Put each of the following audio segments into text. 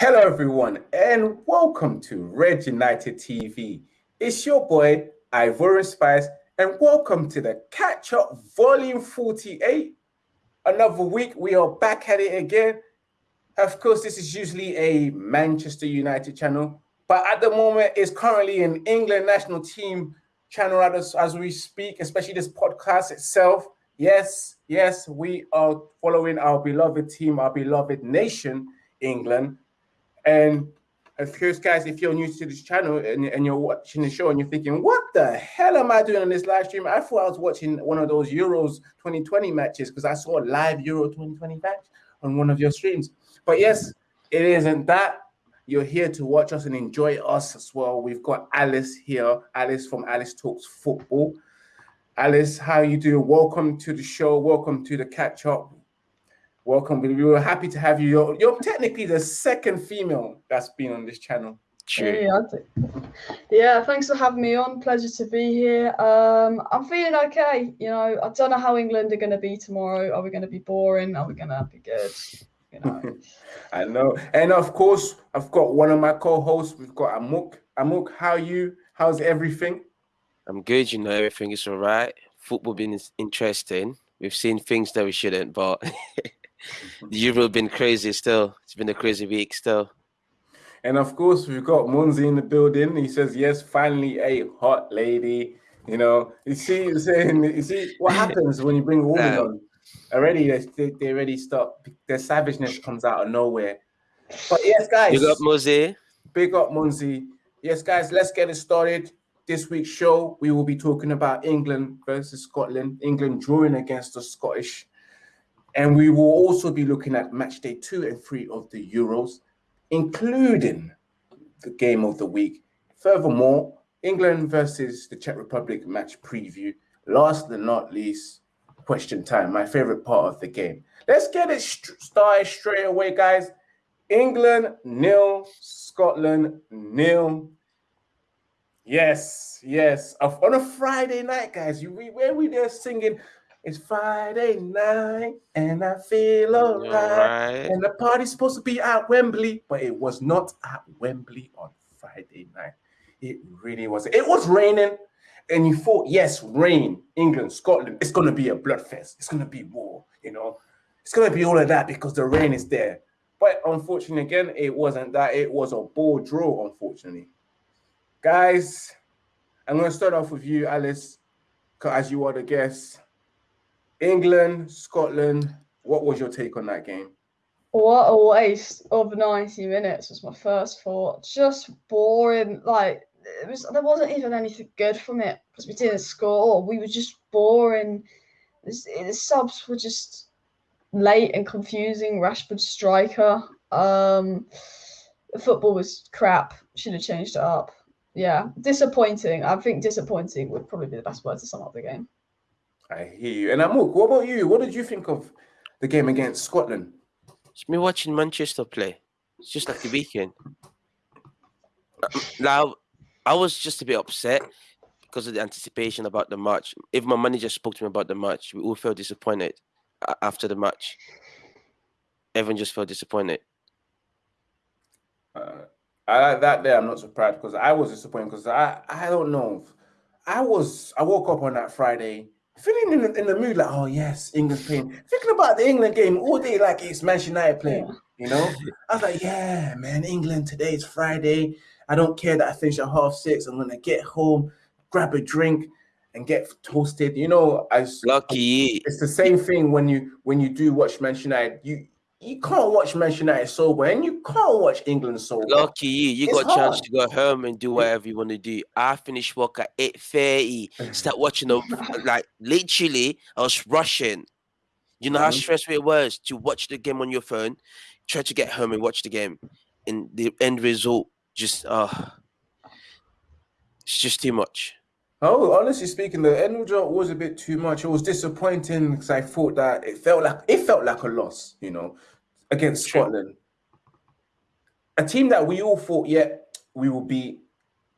Hello, everyone, and welcome to Red United TV. It's your boy, Ivorian Spice, and welcome to the Catch Up Volume 48. Another week, we are back at it again. Of course, this is usually a Manchester United channel, but at the moment, it's currently an England national team channel as, as we speak, especially this podcast itself. Yes, yes, we are following our beloved team, our beloved nation, England. And of course, guys, if you're new to this channel and, and you're watching the show and you're thinking, what the hell am I doing on this live stream? I thought I was watching one of those Euros 2020 matches because I saw a live Euro 2020 match on one of your streams. But yes, it isn't that. You're here to watch us and enjoy us as well. We've got Alice here, Alice from Alice Talks Football. Alice, how you doing? Welcome to the show. Welcome to the catch up. Welcome. We were happy to have you. You're, you're technically the second female that's been on this channel. True. Yeah, yeah, thanks for having me on. Pleasure to be here. Um, I'm feeling okay. You know, I don't know how England are going to be tomorrow. Are we going to be boring? Are we going to be good? You know. I know. And of course, I've got one of my co-hosts. We've got Amuk. Amuk, how you? How's everything? I'm good, you know, everything is all right. Football been interesting. We've seen things that we shouldn't, but the Euro been crazy still. It's been a crazy week still. And of course, we've got Munzi in the building. He says, yes, finally a hot lady. You know, you see, you saying, you see what happens when you bring a woman um, on. Already, they, they already stop. Their savageness comes out of nowhere. But yes, guys. Big up, Munzi. Big up, Munzi. Yes, guys, let's get it started this week's show, we will be talking about England versus Scotland, England drawing against the Scottish. And we will also be looking at match day two and three of the Euros, including the game of the week. Furthermore, England versus the Czech Republic match preview. Last but not least, question time, my favorite part of the game. Let's get it started straight away, guys. England nil, Scotland nil. Yes, yes. On a Friday night, guys, you we where we there singing. It's Friday night and I feel alright. Right. And the party's supposed to be at Wembley, but it was not at Wembley on Friday night. It really was. It was raining, and you thought, yes, rain, England, Scotland, it's gonna be a bloodfest. It's gonna be war, you know. It's gonna be all of that because the rain is there. But unfortunately, again, it wasn't that. It was a ball draw, unfortunately. Guys, I'm going to start off with you, Alice, as you are the guest. England, Scotland, what was your take on that game? What a waste of 90 minutes was my first thought. Just boring. Like, it was, there wasn't even anything good from it because we didn't score. We were just boring. The subs were just late and confusing. Rashford striker. Um, the football was crap. Should have changed it up yeah, disappointing. I think disappointing would probably be the best word to sum up the game. I hear you. And Amuk, what about you? What did you think of the game against Scotland? It's me watching Manchester play. It's just like the weekend. Now, I was just a bit upset because of the anticipation about the match. If my manager spoke to me about the match, we all felt disappointed after the match. Everyone just felt disappointed. Uh, I like that day I'm not surprised because I was disappointed because I I don't know. I was I woke up on that Friday feeling in the, in the mood like oh yes England's playing. Thinking about the England game all day like it's Manchester United playing you know? I was like yeah man England today is Friday. I don't care that I finish at half six. I'm gonna get home grab a drink and get toasted. You know as lucky. it's the same thing when you when you do watch Manchester United. You you can't watch Manchester United sober and you can't watch England sober. Lucky you, you it's got a chance to go home and do whatever you want to do. I finished work at 8.30, start watching, the, like literally, I was rushing. You know mm-hmm. how stressful it was to watch the game on your phone, try to get home and watch the game. And the end result just, uh, it's just too much. Oh, honestly speaking, the end result was a bit too much. It was disappointing because I thought that it felt like it felt like a loss, you know, against Scotland. A team that we all thought, yeah, we will beat.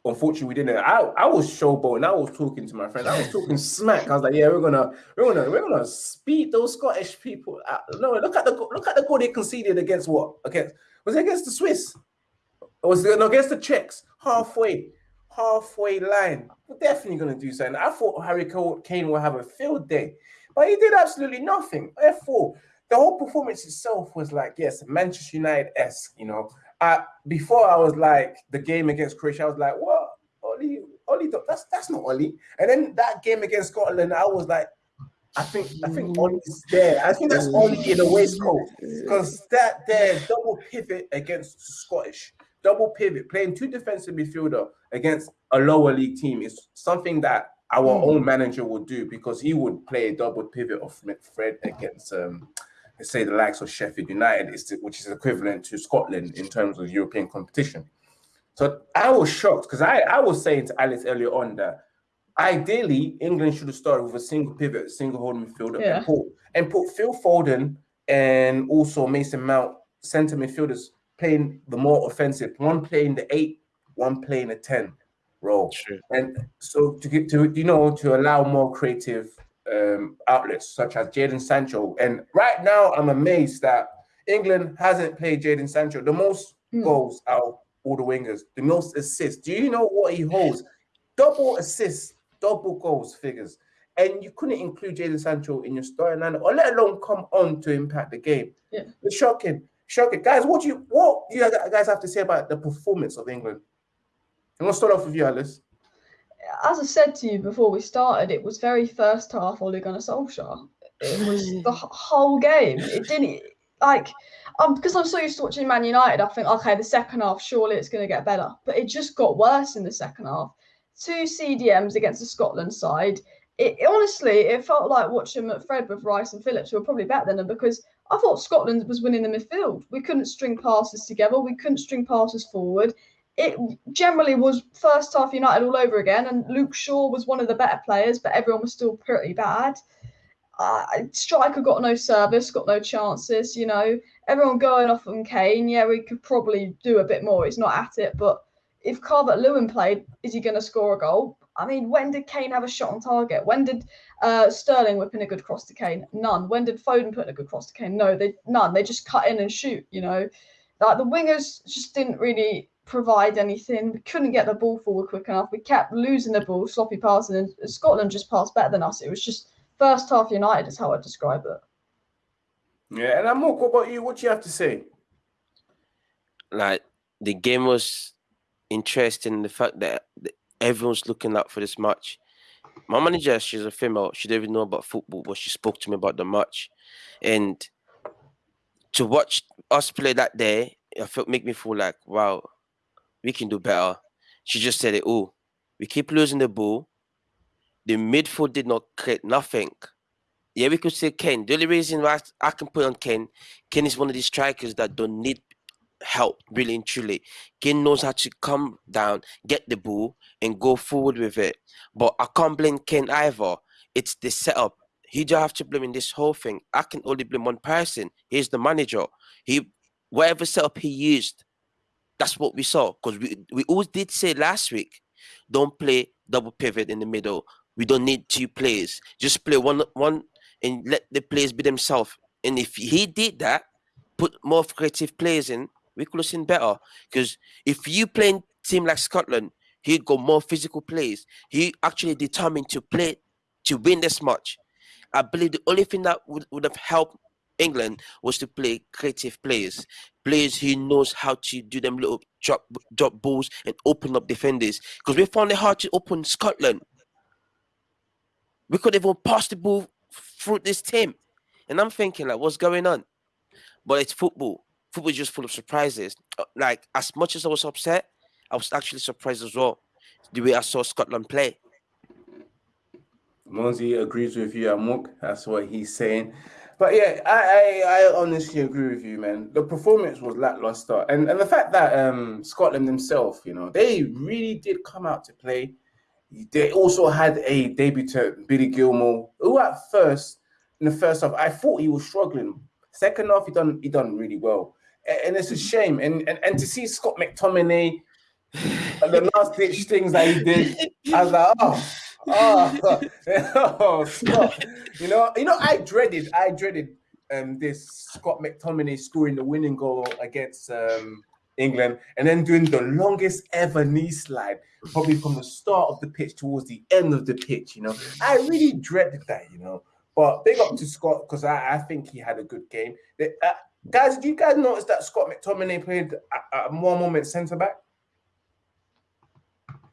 Unfortunately, we didn't. I, I was showboating. I was talking to my friend. I was talking smack. I was like, yeah, we're gonna, we're gonna, we're gonna speed those Scottish people. Out. No, look at the look at the goal they conceded against what? Against Was it against the Swiss? Or was it no, against the Czechs? Halfway, halfway line. We're definitely going to do something. I thought Harry Kane will have a field day, but he did absolutely nothing. Therefore, the whole performance itself was like, yes, Manchester United esque. You know, uh, before I was like the game against Croatia, I was like, what? Oli, Oli, that's that's not Oli. And then that game against Scotland, I was like, I think I think Oli's there. I think that's Oli in a waistcoat because that there double pivot against Scottish double pivot, playing two defensive midfielder against a lower league team is something that our mm. own manager would do because he would play a double pivot of Fred against um, let's say the likes of Sheffield United, which is equivalent to Scotland in terms of European competition. So I was shocked because I, I was saying to Alice earlier on that ideally England should have started with a single pivot, single holding midfielder, yeah. and put and put Phil Foden and also Mason Mount centre midfielders playing the more offensive, one playing the eight, one playing the 10 role. Sure. And so to get to you know to allow more creative um, outlets such as Jadon Sancho. And right now I'm amazed that England hasn't played Jadon Sancho. The most mm. goals out all the wingers, the most assists. Do you know what he holds? Double assists, double goals figures. And you couldn't include Jadon Sancho in your storyline or let alone come on to impact the game. Yeah. It's shocking. Shocking. Guys, what do you what do you guys have to say about the performance of England? I'm gonna start off with you, Alice. As I said to you before we started, it was very first half Ole Gunnar Solskjaer. It was the whole game. It didn't like um because I'm so used to watching Man United. I think okay, the second half surely it's going to get better, but it just got worse in the second half. Two CDMs against the Scotland side. It, it honestly, it felt like watching Fred with Rice and Phillips, who were probably better than them because I thought Scotland was winning the midfield. We couldn't string passes together. We couldn't string passes forward. It generally was first half United all over again, and Luke Shaw was one of the better players, but everyone was still pretty bad. Uh, striker got no service, got no chances. You know, everyone going off on Kane. Yeah, we could probably do a bit more. He's not at it, but if Calvert Lewin played, is he going to score a goal? I mean, when did Kane have a shot on target? When did uh, Sterling whip in a good cross to Kane? None. When did Foden put in a good cross to Kane? No, they none. They just cut in and shoot. You know, like the wingers just didn't really provide anything. We couldn't get the ball forward quick enough. We kept losing the ball, sloppy passing, and Scotland just passed better than us. It was just first half United is how I describe it. Yeah, and I'm what about you? What do you have to say? Like the game was interesting. The fact that everyone's looking out for this match. My manager, she's a female. She didn't even know about football, but she spoke to me about the match. And to watch us play that day, it felt make me feel like, wow, we can do better. She just said it. Oh, we keep losing the ball. The midfield did not create nothing. Yeah, we could say Ken. The only reason why I can put on Ken, Ken is one of these strikers that don't need help, really and truly. Kane knows how to come down, get the ball, and go forward with it. But I can't blame Kane either. It's the setup. He do have to blame in this whole thing. I can only blame one person. He's the manager. He whatever setup he used, that's what we saw. Because we, we always did say last week, don't play double pivot in the middle. We don't need two players. Just play one one and let the players be themselves. And if he did that, put more creative players in, we could have seen better. Because if you play team like Scotland, he got more physical plays. He actually determined to play to win this match. I believe the only thing that would, would have helped England was to play creative players, players who knows how to do them little drop drop balls and open up defenders. Because we found it hard to open Scotland. We could even pass the ball through this team, and I'm thinking like, what's going on? But it's football football is just full of surprises. Uh, like as much as I was upset, I was actually surprised as well the way I saw Scotland play. Monzi agrees with you, Amok. That's what he's saying. But yeah, I, I, I honestly agree with you, man. The performance was lackluster, and and the fact that um Scotland themselves, you know, they really did come out to play. They also had a debutant, Billy Gilmour, who at first in the first half I thought he was struggling. Second half, he done he done really well and it's a shame. And and, and to see Scott McTominay, the last ditch things that he did, I was like, oh, oh, oh, Scott. You know, you know, I dreaded, I dreaded um, this Scott McTominay scoring the winning goal against um, England, and then doing the longest ever knee slide, probably from the start of the pitch towards the end of the pitch. You know, I really dreaded that. You know, but big up to Scott because I, I think he had a good game. The, uh, guys, do you guys notice that Scott McTominay played at, at one moment centre back?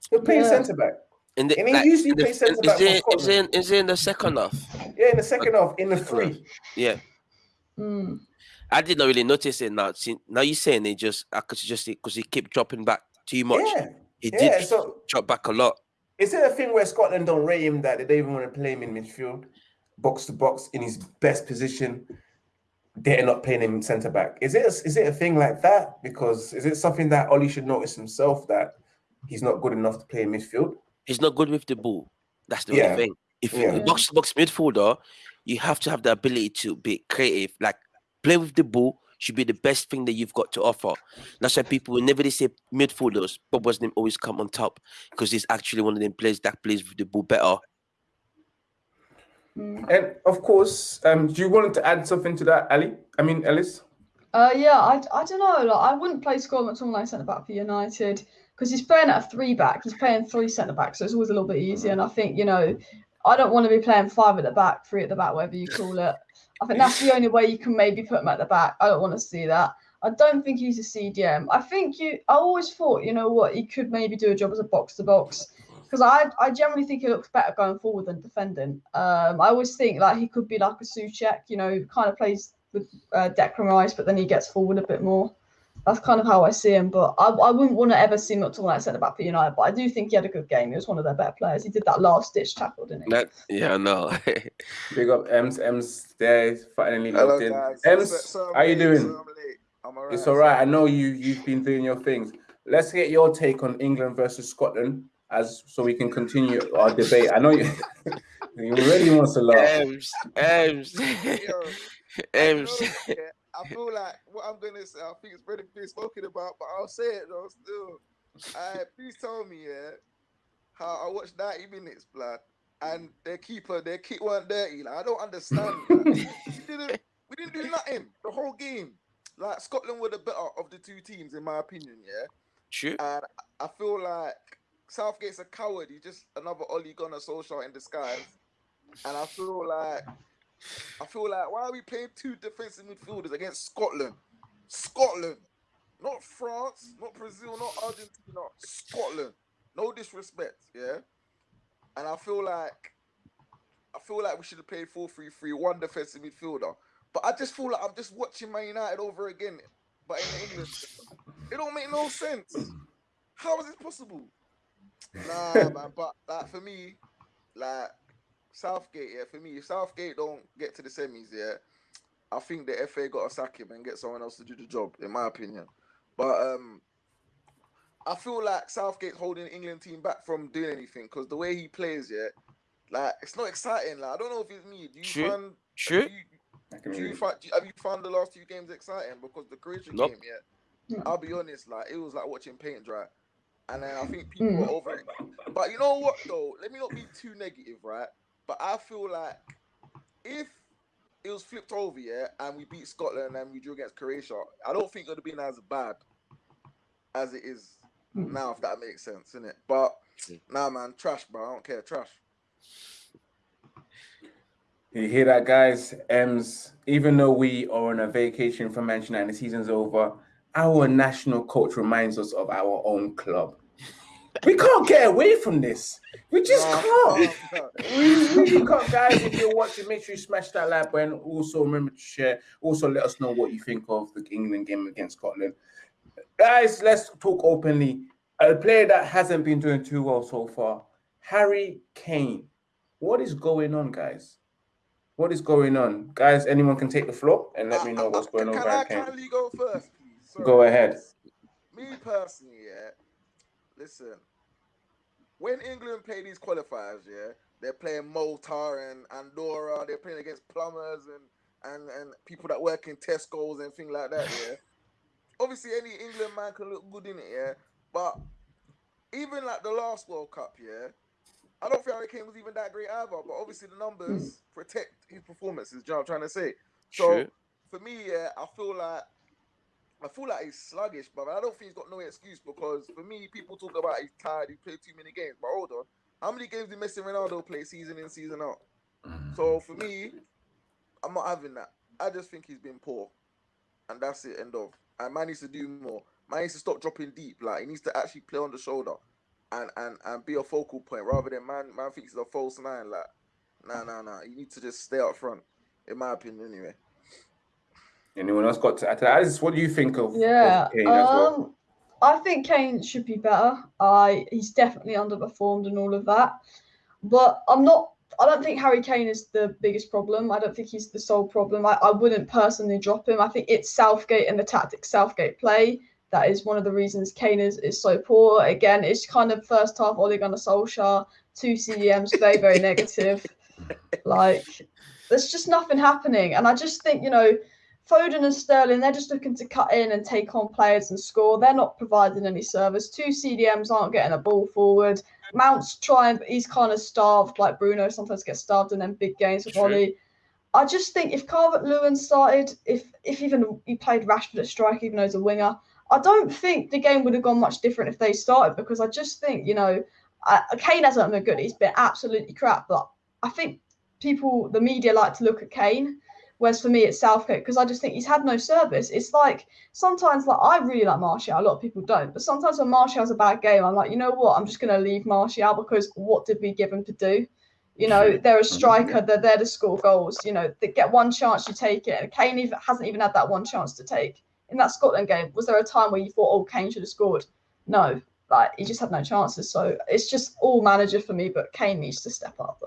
He played Yeah. centre back. In the, And he like, usually in the- plays centre back for It, is, it, is it in the second half? Yeah, in the second half, in the three. Yeah. Mm. I did not really notice it now. See, now you're saying it just I could just because he kept dropping back too much. Yeah, he did yeah. did So drop back a lot. is it a thing where Scotland don't rate him that they don't even want to play him in midfield, box to box in his best position? They're not playing him centre back. Is it a, is it a thing like that? Because is it something that Ollie should notice himself that he's not good enough to play in midfield? He's not good with the ball. That's the Yeah. only thing. If Yeah. you're a box to box midfielder, you have to have the ability to be creative. Like play with the ball should be the best thing that you've got to offer. That's why people whenever they say midfielders, Bob Wasn't always come on top because he's actually one of them players that plays with the ball better. Mm. And of course, um, do you want to add something to that, Ali? I mean, Ellis. Uh, yeah, I, I don't know. Like, I wouldn't play Scott McTominay centre back for United because he's playing at a three back. He's playing three centre backs, so it's always a little bit easier. And I think you know, I don't want to be playing five at the back, three at the back, whatever you call it. I think that's the only way you can maybe put him at the back. I don't want to see that. I don't think he's a CDM. I think you. I always thought, you know what, he could maybe do a job as a box to box because I I generally think he looks better going forward than defending. Um, I always think like he could be like a Soucek, you know, kind of plays with uh, Declan Rice, but then he gets forward a bit more. That's kind of how I see him. But I, I wouldn't want to ever see him all McTominay centre back for United. But I do think he had a good game. He was one of their better players. He did that last ditch tackle, didn't he? That yeah, no. know. Big up Ems. Ems there is finally Hello, logged in. guys. Ems, So- so I'm how you doing? so I'm. I'm alright. It's all right. I know you you've been doing your things. Let's get your take on England versus Scotland as so we can continue our debate. I know you you already wants to laugh. Ems, Ems, Yo, I Ems. know, I feel like what I'm gonna say. I think it's already been spoken about, but I'll say it though. Still, uh, please tell me, yeah, how I watched 90 minutes, blood, and their keeper, their kick weren't dirty. Like I don't understand. like, we didn't, we didn't do nothing the whole game. Like Scotland were the better of the two teams, in my opinion. Yeah. True. And I feel like Southgate's a coward. He's just another Ole Gunnar Solskjaer in disguise. And I feel like I feel like why are we playing two defensive midfielders against Scotland? Scotland. Not France, not Brazil, not Argentina, Scotland. No disrespect, yeah. And I feel like I feel like we should have played 4-3-3, one defensive midfielder. But I just feel like I'm just watching Man United over again, but in England. It don't make no sense. How is this possible? Nah, man. But like for me, like Southgate, yeah. For me, if Southgate don't get to the semis, yeah, I think the FA got to sack him and get someone else to do the job, in my opinion. But um, I feel like Southgate's holding the England team back from doing anything because the way he plays, yeah, like it's not exciting. Like I don't know if it's me. Do you True. find? True. Do you, do you find, do you- have you found the last two games exciting? Because the Croatia Nope. game, yeah, I'll be honest, like it was like watching paint dry, and then I think people Mm. were over it. But you know what though? Let me not be too negative, right? But I feel like if it was flipped over, yeah, and we beat Scotland and we drew against Croatia, I don't think it would have been as bad as it is Mm. now, if that makes sense, innit? But nah, man, trash, bro. I don't care, trash. You hear that, guys? Ems, even though we are on a vacation from Manchester United, the season's over, our national coach reminds us of our own club. We can't get away from this. We just can't. We really can't, guys. If you're watching, make sure you smash that like button. Also, remember to share. Also, let us know what you think of the England game against Scotland. Guys, let's talk openly. A player that hasn't been doing too well so far, Harry Kane. What is going on, guys? What is going on, guys? Anyone can take the floor and let me know what's going on Can I Kane. kindly go first, Go ahead. Me personally, yeah. Listen, when England play these qualifiers, yeah, they're playing Malta and Andorra. They're playing against plumbers and and and people that work in Tesco's and things like that. Yeah. Obviously, any England man can look good in it, yeah. But even like the last World Cup, yeah, I don't think Harry Kane was even that great either. But obviously, the numbers hmm. protect his performances. Do you know what I'm trying to say? So True. for me, yeah, I feel like I feel like he's sluggish, but I don't think he's got no excuse because for me, people talk about he's tired, he played too many games. But hold on, how many games did Messi and Ronaldo play season in, season out? Mm. So for me, I'm not having that. I just think he's been poor, and that's it. End of. And man needs to do more. Man needs to stop dropping deep. Like he needs to actually play on the shoulder, and and and be a focal point rather than man man thinks he's a false nine. Like, nah, nah, nah. You need to just stay up front, in my opinion, anyway. Anyone else got to add to that? Aziz, what do you think of, of Yeah. Kane as well? Um, I think Kane should be better. I he's definitely underperformed and all of that. But I'm not I don't think Harry Kane is the biggest problem. I don't think he's the sole problem. I, I wouldn't personally drop him. I think it's Southgate and the tactics Southgate play. That is one of the reasons Kane is, is so poor. Again, it's kind of first half Ole Gunnar Solskjaer, two CDMs, very, very negative. Like, there's just nothing happening. And I just think, you know, Foden and Sterling, they're just looking to cut in and take on players and score. They're not providing any service. Two CDMs aren't getting a ball forward. Mount's trying, but he's kind of starved, like Bruno sometimes gets starved in them big games with True. Ollie. I just think if Calvert Lewin started, if if even he played Rashford at strike, even though he's a winger, I don't think the game would have gone much different if they started because I just think, you know, uh, Kane hasn't been good. He's been absolutely crap. But I think people, the media like to look at Kane. Whereas for me, it's Southgate because I just think he's had no service. It's like sometimes, like I really like Martial. A lot of people don't, but sometimes when Martial has a bad game, I'm like, you know what? I'm just going to leave Martial because what did we give him to do? You know, they're a striker. They're there to score goals. You know, they get one chance, you take it. And Kane even, hasn't even had that one chance to take in that Scotland game. Was there a time where you thought, oh, Kane should have scored? No, like he just had no chances. So it's just all manager for me. But Kane needs to step up.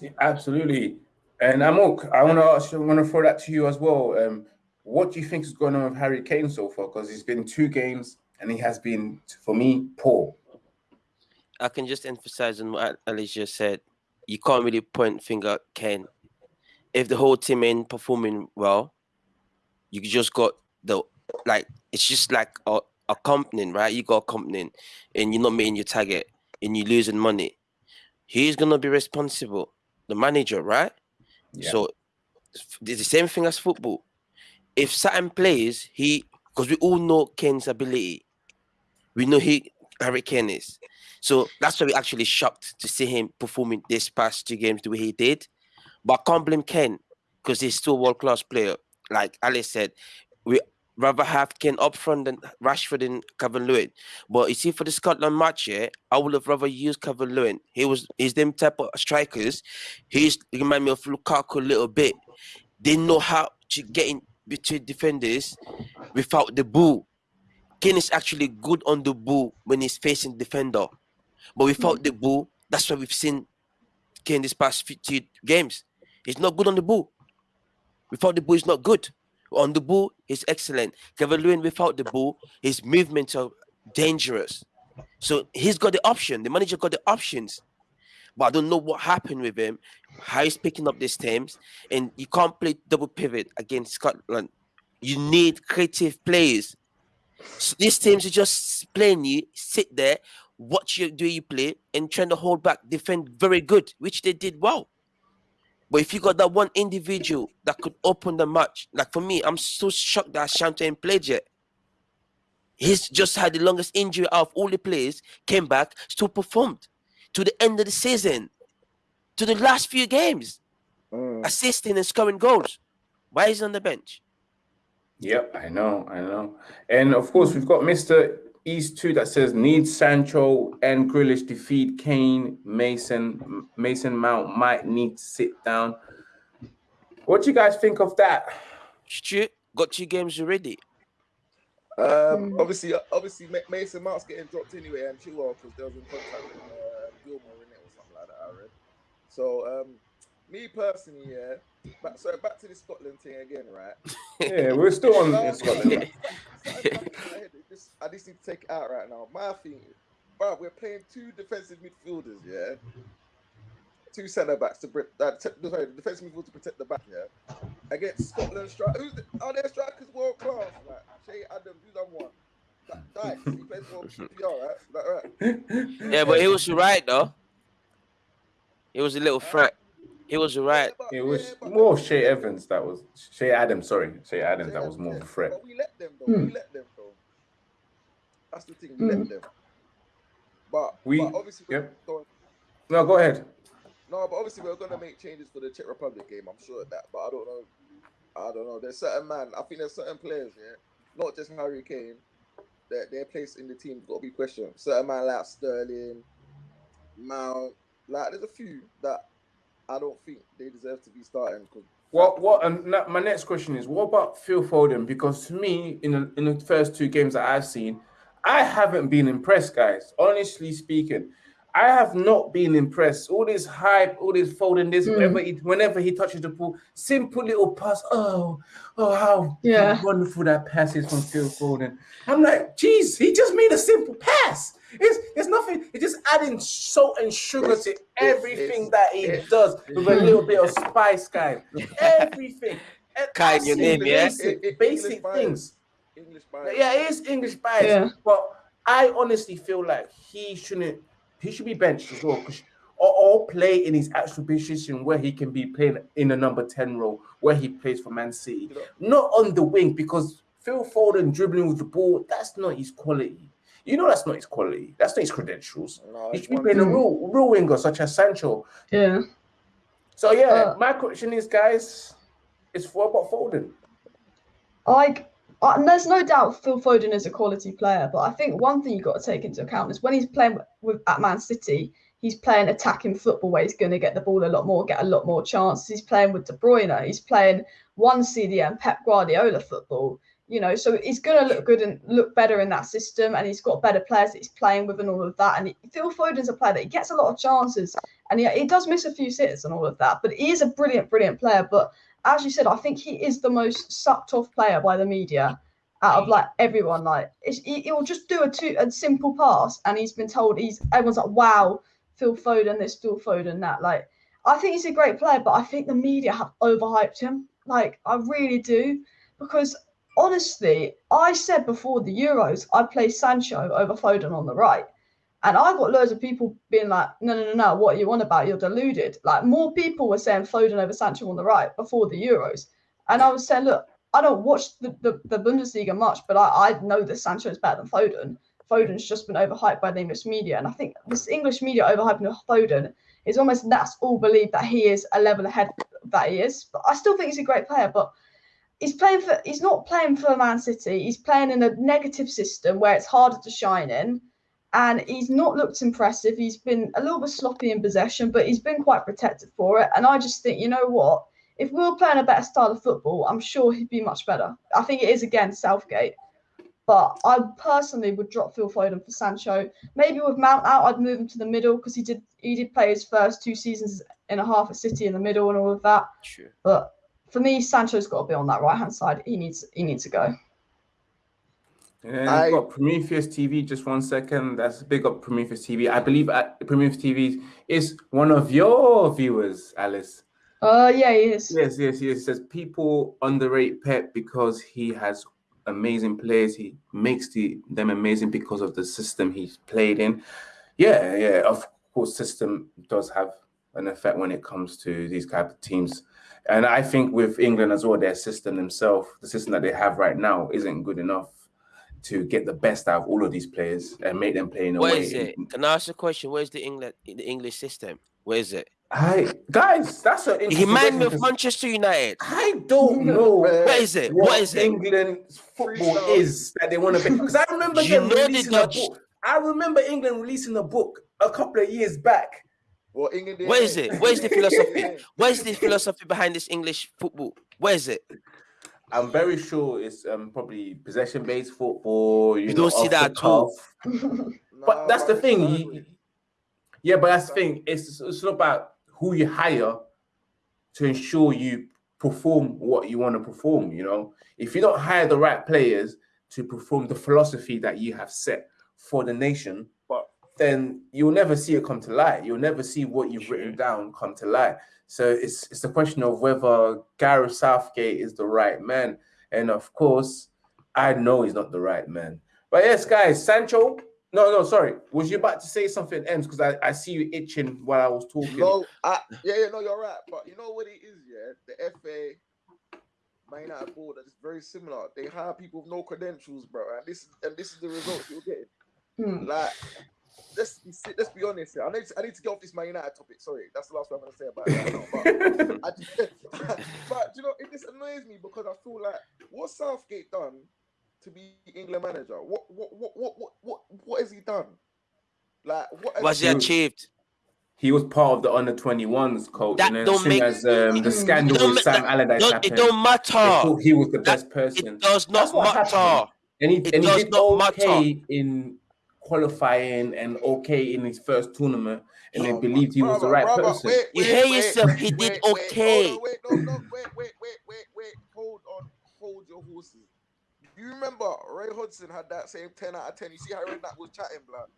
Yeah, absolutely. And Amok, I want to ask I want to throw that to you as well. Um, what do you think is going on with Harry Kane so far? Because he's been two games and he has been, for me, poor. I can just emphasize on what Alicia said. You can't really point finger at Kane. If the whole team ain't performing well, you just got the like it's just like a, a company, right? You got a company and you're not meeting your target and you're losing money. He's gonna be responsible, the manager, right? So it's the same thing as football. If certain plays, he because we all know Kane's ability, we know he Harry Kane is. So that's why we actually shocked to see him performing this past two games the way he did. But I can't blame Kane because he's still a world class player. Like Alice said, we rather have Kane up front than Rashford and Kevin Lewin. But you see, for the Scotland match, yeah, I would have rather used Kevin Lewin. He was he's them type of strikers. He's he remind me of Lukaku a little bit. They know how to get in between defenders without the ball. Kane is actually good on the ball when he's facing defender. But without the ball, that's why we've seen Kane this past 50 games. He's not good on the ball. Without the ball, he's not good. On the ball, he's excellent. Kevin Lewin, without the ball, his movements are dangerous. So he's got the option. The manager got the options. But I don't know what happened with him, how he's picking up these teams. And you can't play double pivot against Scotland. You need creative players. So these teams are just playing you, sit there, watch you do you play, and trying to hold back, defend very good, which they did well. But if you got that one individual that could open the match, like for me, I'm so shocked that ain't played yet. He's just had the longest injury out of all the players, came back, still performed to the end of the season, to the last few games, Mm. assisting and scoring goals. Why is he on the bench? Yep, I know, I know. And of course, we've got Mr. East 2 that says needs Sancho and Grealish defeat Kane, Mason, Mason Mount might need to sit down. What do you guys think of that? Stu got two games already. Um, Mm. obviously, obviously, Mason Mount's getting dropped anyway, and Chilwell because there was in contact with uh, Gilmour in it or something like that. I read. So, um, me personally, yeah. Back, so back to the Scotland thing again, right? Yeah, we're still on in Scotland. man. back in my head, it just- I just need to take it out right now. My thing, bro, we're playing two defensive midfielders, yeah. Two centre backs to bri- uh, t- sorry, the defensive midfield to protect the back, yeah. Against Scotland strike, who's the, are their strikers world class? Like Che Adams, who's done one? That Dykes, he plays for QPR, right? Is that right? Yeah, but he was right though. He was a little threat. He He was right. It was yeah, but- more Shea Evans that was Che Adams. Sorry, Che Adams that was more of a threat. But we let them though. Hmm. We let them though. That's the thing. We Hmm. let them. But We- but obviously yep. going- No, go ahead. no, but obviously we're gonna make changes for the Czech Republic game. I'm sure of that, but I don't know. I don't know. There's certain man. I think there's certain players, yeah, not just Harry Kane, that their place in the team got to be questioned. Certain man like Sterling, Mount, like there's a few that I don't think they deserve to be starting. Cause What what and my next question is what about Phil Foden? Because to me, in the, in the first two games that I've seen, I haven't been impressed, guys. Honestly speaking, I have not been impressed. All this hype, all this Foden, this Mm. whenever he whenever he touches the ball, simple little pass. Oh, oh, how Yeah. wonderful that pass is from Phil Foden. I'm like, geez, he just made a simple pass. It's it's nothing. It's just adding salt and sugar to everything it's- that he it's- does with a little bit of spice, guys. Everything. And Kai, I've your name, yeah? Basic, It- it- basic English things. English bias. Yeah, it is English bias, Yeah. but I honestly feel like he shouldn't. He should be benched as well, 'cause- or, or play in his actual position where he can be playing in the number ten role, where he plays for Man City, You not on the wing because Phil Foden dribbling with the ball. That's not his quality. You know, that's not his quality. That's not his credentials. no, He it's should be playing a real, real winger such as Sancho. Yeah. So yeah, Uh, my question is, guys, is what about Foden? Like, uh, and there's no doubt Phil Foden is a quality player, but I think one thing you've got to take into account is when he's playing with at Man City, he's playing attacking football where he's going to get the ball a lot more, get a lot more chances. He's playing with De Bruyne, he's playing one CDM Pep Guardiola football. You know, so he's going to look good and look better in that system, and he's got better players that he's playing with and all of that. And Phil Foden's a player that he gets a lot of chances, and he, he does miss a few sitters and all of that. But he is a brilliant, brilliant player. But as you said, I think he is the most sucked off player by the media out of like everyone. Like he, he'll just do a two a simple pass, and he's been told he's everyone's like, "Wow, Phil Foden, this Phil Foden, that." Like, I think he's a great player, but I think the media have overhyped him. Like, I really do, because honestly, I said before the Euros, I'd play Sancho over Foden on the right. And I got loads of people being like, no, no, no, no, what are you on about? You're deluded. Like more people were saying Foden over Sancho on the right before the Euros. And I was saying, look, I don't watch the, the, the Bundesliga much, but I, I know that Sancho is better than Foden. Foden's just been overhyped by the English media. And I think this English media overhyping Foden is almost that's all believe that he is a level ahead that he is. But I still think he's a great player, but he's playing for he's not playing for Man City. He's playing in a negative system where it's harder to shine in. And he's not looked impressive. He's been a little bit sloppy in possession, but he's been quite protected for it. And I just think, you know what? If we were playing a better style of football, I'm sure he'd be much better. I think it is again Southgate. But I personally would drop Phil Foden for Sancho. Maybe with Mount out, I'd move him to the middle because he did he did play his first two seasons and a half at City in the middle and all of that. True. But for me, Sancho's got to be on that right hand side. He needs he needs to go. And I- we've got Prometheus TV. Just one second. That's big up Prometheus TV. I believe at Prometheus TV is one of your viewers, Alice. Uh yeah, he is. Yes, yes, yes. Says people underrate Pep because he has amazing players. He makes the them amazing because of the system he's played in. Yeah, yeah. Of course, system does have an effect when it comes to these type of teams. And I think with England as well, their system themselves, the system that they have right now, isn't good enough to get the best out of all of these players and make them play in a Where way. is it? Can I ask a question? Where's the England the English system? Where is it? Hi, guys. That's an He interesting reminded me question Manchester United. I don't know. Where is it? what What is it? England's football is that they want to be. Because I remember You them releasing a book. I remember England releasing a book a couple of years back. Well, England. Where is it? Where's the philosophy? Where's the philosophy behind this English football? Where is it? I'm very sure it's um, probably possession-based football. You, You know, don't see that the at all. cuff. But that's the thing. you- yeah, but that's the thing. It's it's not about who you hire to ensure you perform what you want to perform. You know, if you don't hire the right players to perform the philosophy that you have set for the nation, But then you'll never see it come to light. You'll never see what you've written down come to light. So it's it's a question of whether Gareth Southgate is the right man, and of course, I know he's not the right man. But yes, guys, Sancho No, no, sorry. Was you about to say something, Ems? Because I, I see you itching while I was talking. No, I, yeah, yeah, no, you're right. But you know what it is, yeah? The FA, Man United board is very similar. They hire people with no credentials, bro. And this and this is the result you're getting. Hmm. Like, let's be let's be honest here. I need to, I need to get off this Man United topic. Sorry, that's the last one I'm gonna say about it. right now. But, I just, but you know, it just annoys me because I feel like what Southgate done to be England manager? What what what what what what, what has he done? Like what? has What's he True. achieved? He was part of the under 21s coach, That and then don't as soon make- as um, the scandal with Sam that- Allardyce Don't- happened, it don't matter. he was the That- best person. It does not matter. happened. and he, it and he does did not okay in qualifying and okay in his first tournament, and they Oh my- believed he was the right brother, person. wait, You hear wait, yourself, he did wait, okay. on, wait, no, no, wait, wait, wait, wait, wait. Hold on, hold your horses. Do You remember Ray Hudson had that same 10 out of 10. You see how Ray that was chatting, blood,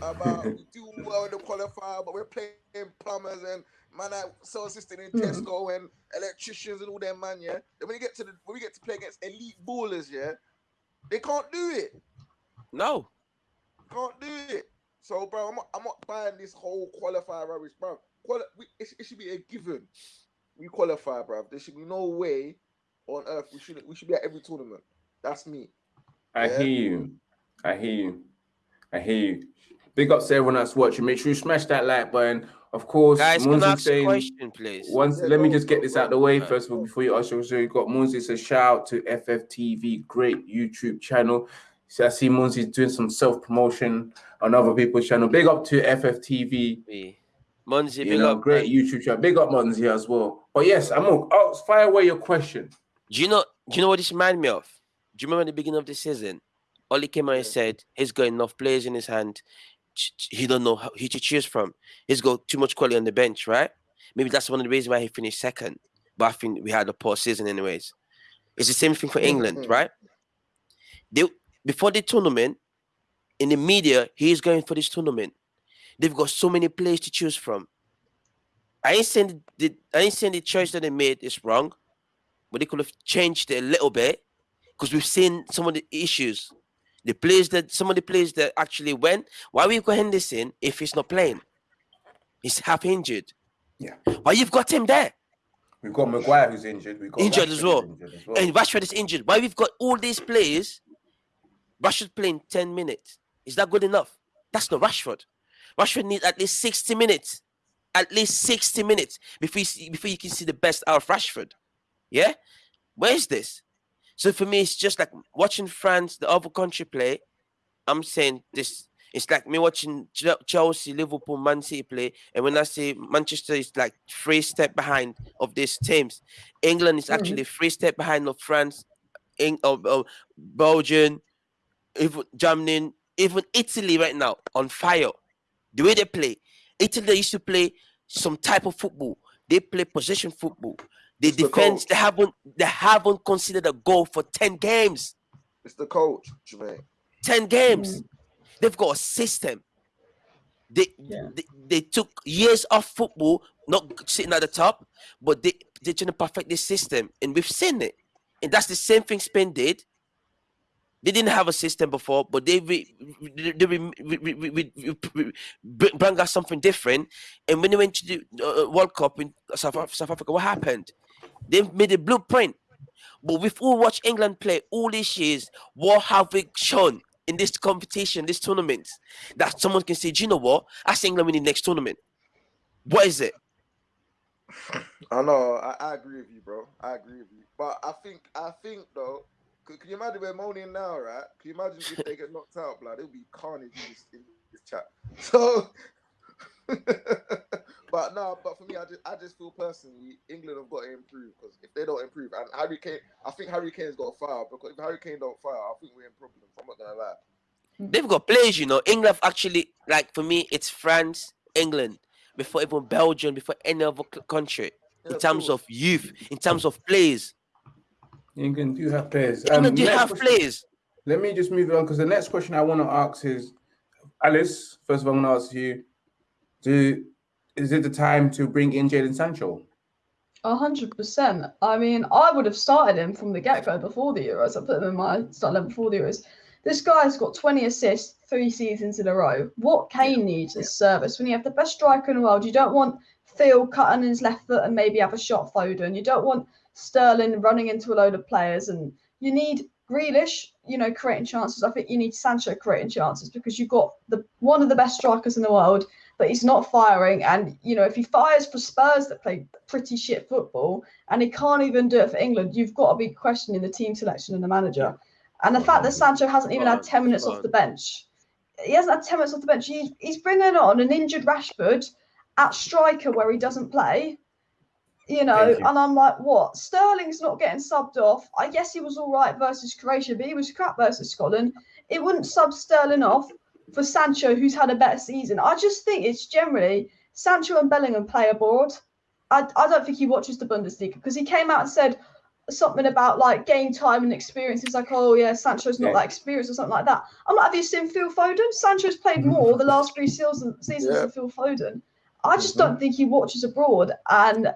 about we do well in the qualifier, but we're playing plumbers and man, I sell assistant in Mhm. Tesco and electricians and all them man, yeah. Then when you get to the when we get to play against elite ballers, yeah, they can't do it. No. Can't do it. So, bro, I'm not, I'm not buying this whole qualifier rubbish, bro. Quali- we, it, it should be a given. We qualify, bro. There should be no way on earth we should we should be at every tournament. That's me. I Yeah. hear you. I hear you. I hear you. Big ups to everyone that's watching. Make sure you smash that like button. Of course, Guys, can I Munzi ask a question, please? once. Yeah, let me just get this go. out the way Alright. first of all before you ask your so you got Munzi says shout out to FFTV, great YouTube channel. So I see Munzi's doing some self promotion on other people's channel. Big up to FFTV. Me. Monzi, You big know, up, great man. YouTube channel. Big up Munzi as well. But yes, I'm gonna oh, fire away your question. Do you know? Do you know what this reminded me of? Do you remember the beginning of the season? Oli came out and said he's got enough players in his hand. ch- ch- He don't know how, who to choose from. He's got too much quality on the bench, right? Maybe that's one of the reasons why he finished second. But I think we had a poor season, anyways. It's the same thing for England, Mhm. right? They before the tournament, in the media, he's going for this tournament. They've got so many players to choose from. I ain't saying the I ain't saying the choice that they made is wrong, but they could have changed it a little bit because we've seen some of the issues. The players that some of the players that actually went. Why we've got Henderson if he's not playing? He's half injured. Yeah. Why you've got him there? We've got Maguire who's injured. We've got Injured Rashford as well. injured as well. And Rashford is injured. Why we've got all these players? Rashford playing 10 minutes. Is that good enough? That's not Rashford. Rashford needs at least 60 minutes. At least 60 minutes before you, see, before you can see the best out of Rashford. Yeah? Where is this? So for me, it's just like watching France, the other country play. I'm saying this. It's like me watching Chelsea, Liverpool, Man City play, and when I say Manchester is like three step behind of these teams, England is Mhm. actually three step behind of France, Eng- of, of Belgium, even Germany, even Italy right now on fire. The way they play, Italy they used to play some type of football. They play possession football. They It's the defense. coach. They haven't. They haven't considered a goal for ten games. It's the coach, Jermaine. 10 games. Mm. They've got a system. They, Yeah. they they took years off football, not sitting at the top, but they they're trying to perfect this system, and we've seen it. And that's the same thing Spain did. They didn't have a system before, but they re, they re, re, re, re, re, re, re- br- bring us something different. And when they went to the uh, World Cup in South, South Africa, what happened? They made a blueprint. But we've all watched England play all these years. What have we shown in this competition, this tournament, that someone can say, Do you know what? I see England winning next tournament. What is it? I know. I, I agree with you, bro. I agree with you. But I think, I think though, could, can you imagine we're moaning now, right? Can you imagine if they get knocked out, blood? It'll be carnage in this, in this chat. So, but no, but for me, I just, I just feel personally, England have got to improve because if they don't improve, and Harry Kane, I think Harry Kane's got to fire because if Harry Kane don't fire, I think we're in problems. I'm not gonna lie. They've got players, you know. England actually, like for me, it's France, England, before even Belgium, before any other country. Yeah, In terms of youth, in terms of players, England do have players. Um, do next have question- players. Let me just move on because the next question I want to ask is, Alice. First of all, I'm going to ask you: Do is it the time to bring in Jadon Sancho? A hundred percent. I mean, I would have started him from the get go before the Euros. I put him in my start level before the Euros. This guy's got 20 assists three seasons in a row. What Kane needs is service. When you have the best striker in the world, you don't want Phil cutting his left foot and maybe have a shot Foden. You don't want Sterling running into a load of players, and you need Grealish, you know, creating chances. I think you need Sancho creating chances because you've got the one of the best strikers in the world, but he's not firing. And you know, if he fires for Spurs that play pretty shit football, and he can't even do it for England, you've got to be questioning the team selection and the manager. And the fact that Sancho hasn't even had ten minutes off the bench, he hasn't had ten minutes off the bench. He, he's bringing on an injured Rashford at striker where he doesn't play you know, you. and I'm like, what? Sterling's not getting subbed off. I guess he was all right versus Croatia, but he was crap versus Scotland. It wouldn't sub Sterling off for Sancho, who's had a better season. I just think it's generally Sancho and Bellingham play abroad. I, I don't think he watches the Bundesliga because he came out and said something about like game time and experience. He's like, oh yeah, Sancho's not Yeah. that experienced or something like that. I'm like, have you seen Phil Foden? Sancho's played mm. more the last three seasons, seasons Yeah. than Phil Foden. I just Mhm. don't think he watches abroad, and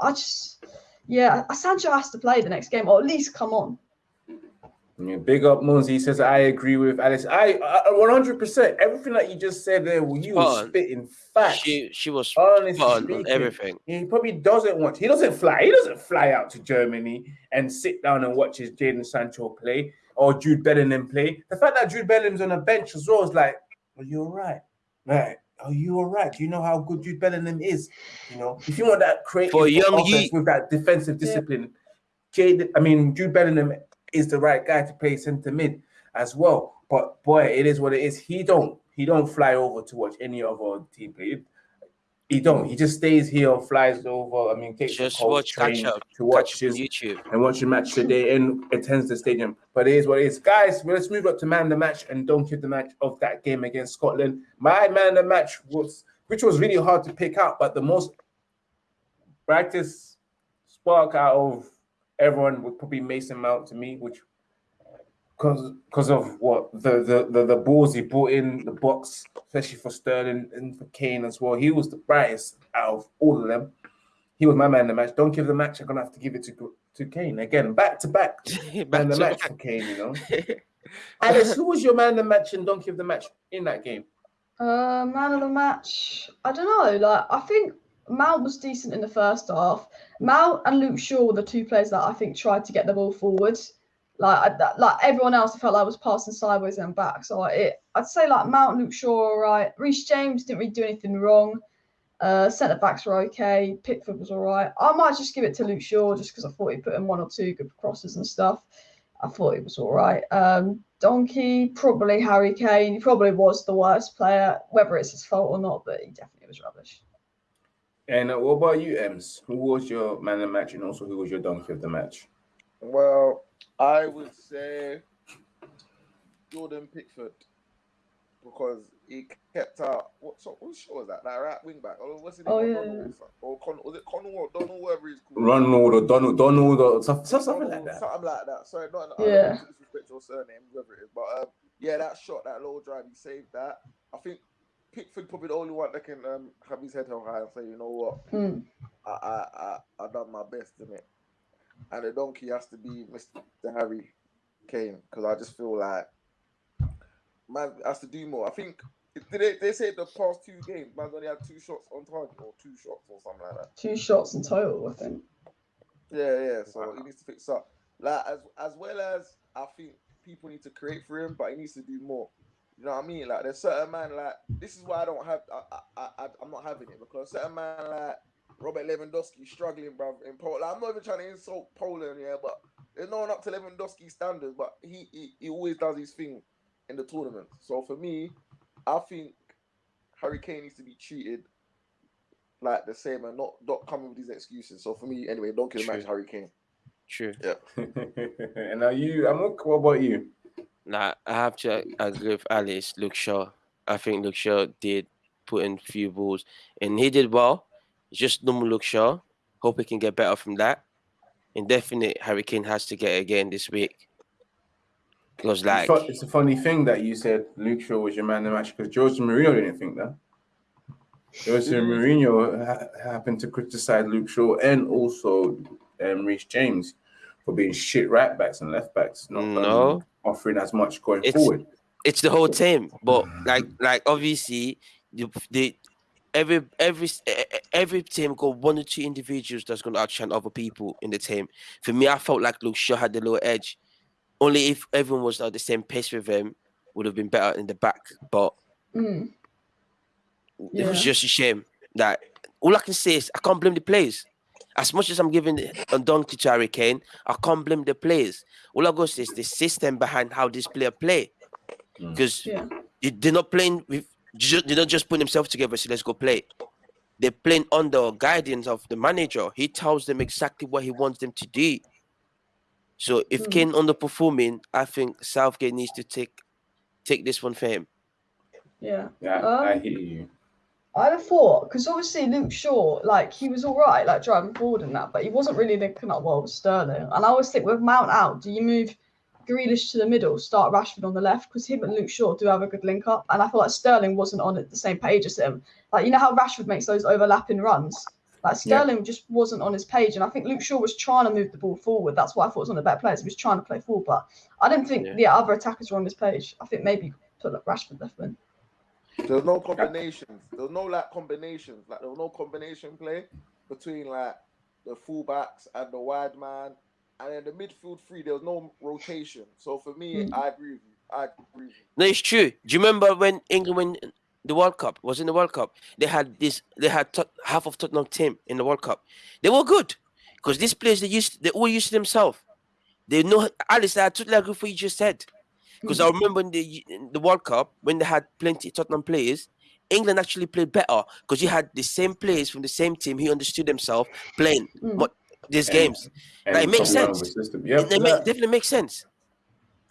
I just, yeah, Sancho has to play the next game, or at least come on. Yeah, big up Munzi He says I agree with Alice. I one hundred percent everything that you just said there. well, You Spot was on. spitting facts. She she was Honestly speaking, on everything. He probably doesn't want. He doesn't fly. He doesn't fly out to Germany and sit down and watch his Jadon Sancho play or Jude Bellingham play. The fact that Jude Bellingham's on a bench as well is like, are you all right? Right. Oh, are you all right? Do you know how good Jude Bellingham is? You know, if you want that creative For young offense youth. with that defensive Yeah. discipline, Jade, I mean, Jude Bellingham is the right guy to play centre mid as well. But boy, it is what it is. He don't he don't fly over to watch any other team play. He don't. He just stays here, flies over. I mean, takes Just watch catch up, to watch catch his YouTube. and watch the match today and attends the stadium. But it is what it is. Guys, well, let's move up to man the match and don't give the match of that game against Scotland. My man the match was, which was really hard to pick out, but the most brightest spark out of everyone would probably Mason Mount to me, which because because of what the, the the the balls he brought in the box, especially for Sterling and for Kane as well. He was the brightest out of all of them. He was my man in the match. Don't give the match. I'm gonna have to give it to to Kane again, back to back. Back Man in the match back. for Kane, you know. Alice, who was your man in the match and don't give the match in that game? Uh, man of the match. I don't know. Like, I think Mal was decent in the first half. Mal and Luke Shaw were the two players that I think tried to get the ball forward. Like, I, like everyone else, I felt like I was passing sideways and back. So I, it, I'd say like Mount, Luke Shaw, all right. Reece James didn't really do anything wrong. Uh, centre backs were okay. Pickford was all right. I might just give it to Luke Shaw just because I thought he put in one or two good crosses and stuff. I thought he was all right. Um, Donkey, probably Harry Kane. He probably was the worst player, whether it's his fault or not, but he definitely was rubbish. And uh, what about you, Ems? Who was your man of the match and also who was your donkey of the match? Well, I would say Jordan Pickford because he kept out. What so, what show was that? That right wing back? Or what's his name? Oh, yeah, Donald yeah. or something? Con, was it Connell or Donald? Whatever he's called. Ronald or Donald, Donald or stuff, stuff- something like that. Something like that. Sorry, not Yeah. yeah. disrespect your surname, whoever it is. But um, yeah, that shot, that low drive, he saved that. I think Pickford probably the only one that can um, have his head held high and say, you know what, Hmm. I I I, I done my best in it. And the donkey has to be Mr. Harry Kane because I just feel like man has to do more. I think did they, they say the past two games, man's only had two shots on target or two shots or something like that. Two shots in total, I think. Yeah, yeah. So he needs to fix up. Like as as well as I think people need to create for him, but he needs to do more. You know what I mean? Like there's certain man like this is why I don't have I I, I I'm not having it because certain man like Robert Lewandowski struggling, bro, in Poland. I'm not even trying to insult Poland, yeah, but there's no one up to Lewandowski standards, but he, he he always does his thing in the tournament. So for me, I think Harry Kane needs to be treated like the same and not not coming with these excuses. So for me, anyway, don't kill the match, True. Harry Kane. True. Yeah. and are you, Amok, what about you? Nah, I have to agree with Alice. Luke Shaw. I think Luke Shaw did put in a few balls, and he did well. It's just normal Luke Shaw. Hope he can get better from that. Indefinite Harry Kane has to get again this week. Because like, It's it's a funny thing that you said Luke Shaw was your man of the match because Jose Mourinho didn't think that. Jose Mourinho ha- happened to criticize Luke Shaw and also um, Reece James for being shit right backs and left backs. Not, um, No. offering as much going It's- forward. it's the whole team. But like like obviously the, the every every every team got one or two individuals that's gonna outshine other people in the team. For me, I felt like Luke Shaw had the little edge. Only if everyone was at the same pace with him would have been better in the back. But Mm. it was just a shame that all I can say is I can't blame the players. As much as I'm giving a donkey to Harry Kane, I can't blame the players. All I gotta say is the system behind how this player play. Mm. Because Yeah. they're not playing with ju- they're not just put themselves together, so let's go play. They're playing under guidance of the manager. He tells them exactly what he wants them to do. So if Mm. Kane underperforming, I think Southgate needs to take take this one for him. Yeah. Yeah, Um, I hear you. I'd have thought because obviously Luke Shaw, like he was all right, like driving forward and that, but he wasn't really linking up well with Sterling. And I always think with Mount out, do you move Grealish to the middle, start Rashford on the left because him and Luke Shaw do have a good link up, and I feel like Sterling wasn't on the same page as him. Like you know how Rashford makes those overlapping runs. Like Yeah. Sterling just wasn't on his page, and I think Luke Shaw was trying to move the ball forward. That's why I thought it was one of the better players. He was trying to play forward, but I didn't think Yeah. the other attackers were on his page. I think maybe put like Rashford left wing. There's no combinations. There's no like combinations. Like there was no combination play between like the fullbacks and the wide man, and in the midfield three, there was no rotation. So for me, Mm. I agree with you. I agree with you. No, it's true. Do you remember when England won the World Cup? Was in the World Cup. They had this. They had Tot- half of Tottenham team in the World Cup. They were good because these players they used. They all used to themselves. They know. Alice, I totally agree with what you just said. Because I remember in the in the World Cup when they had plenty Tottenham players, England actually played better because you had the same players from the same team who understood themselves playing Mm. These And- games. And Like, it makes sense. with the System. Yep, It, it ma- definitely makes sense.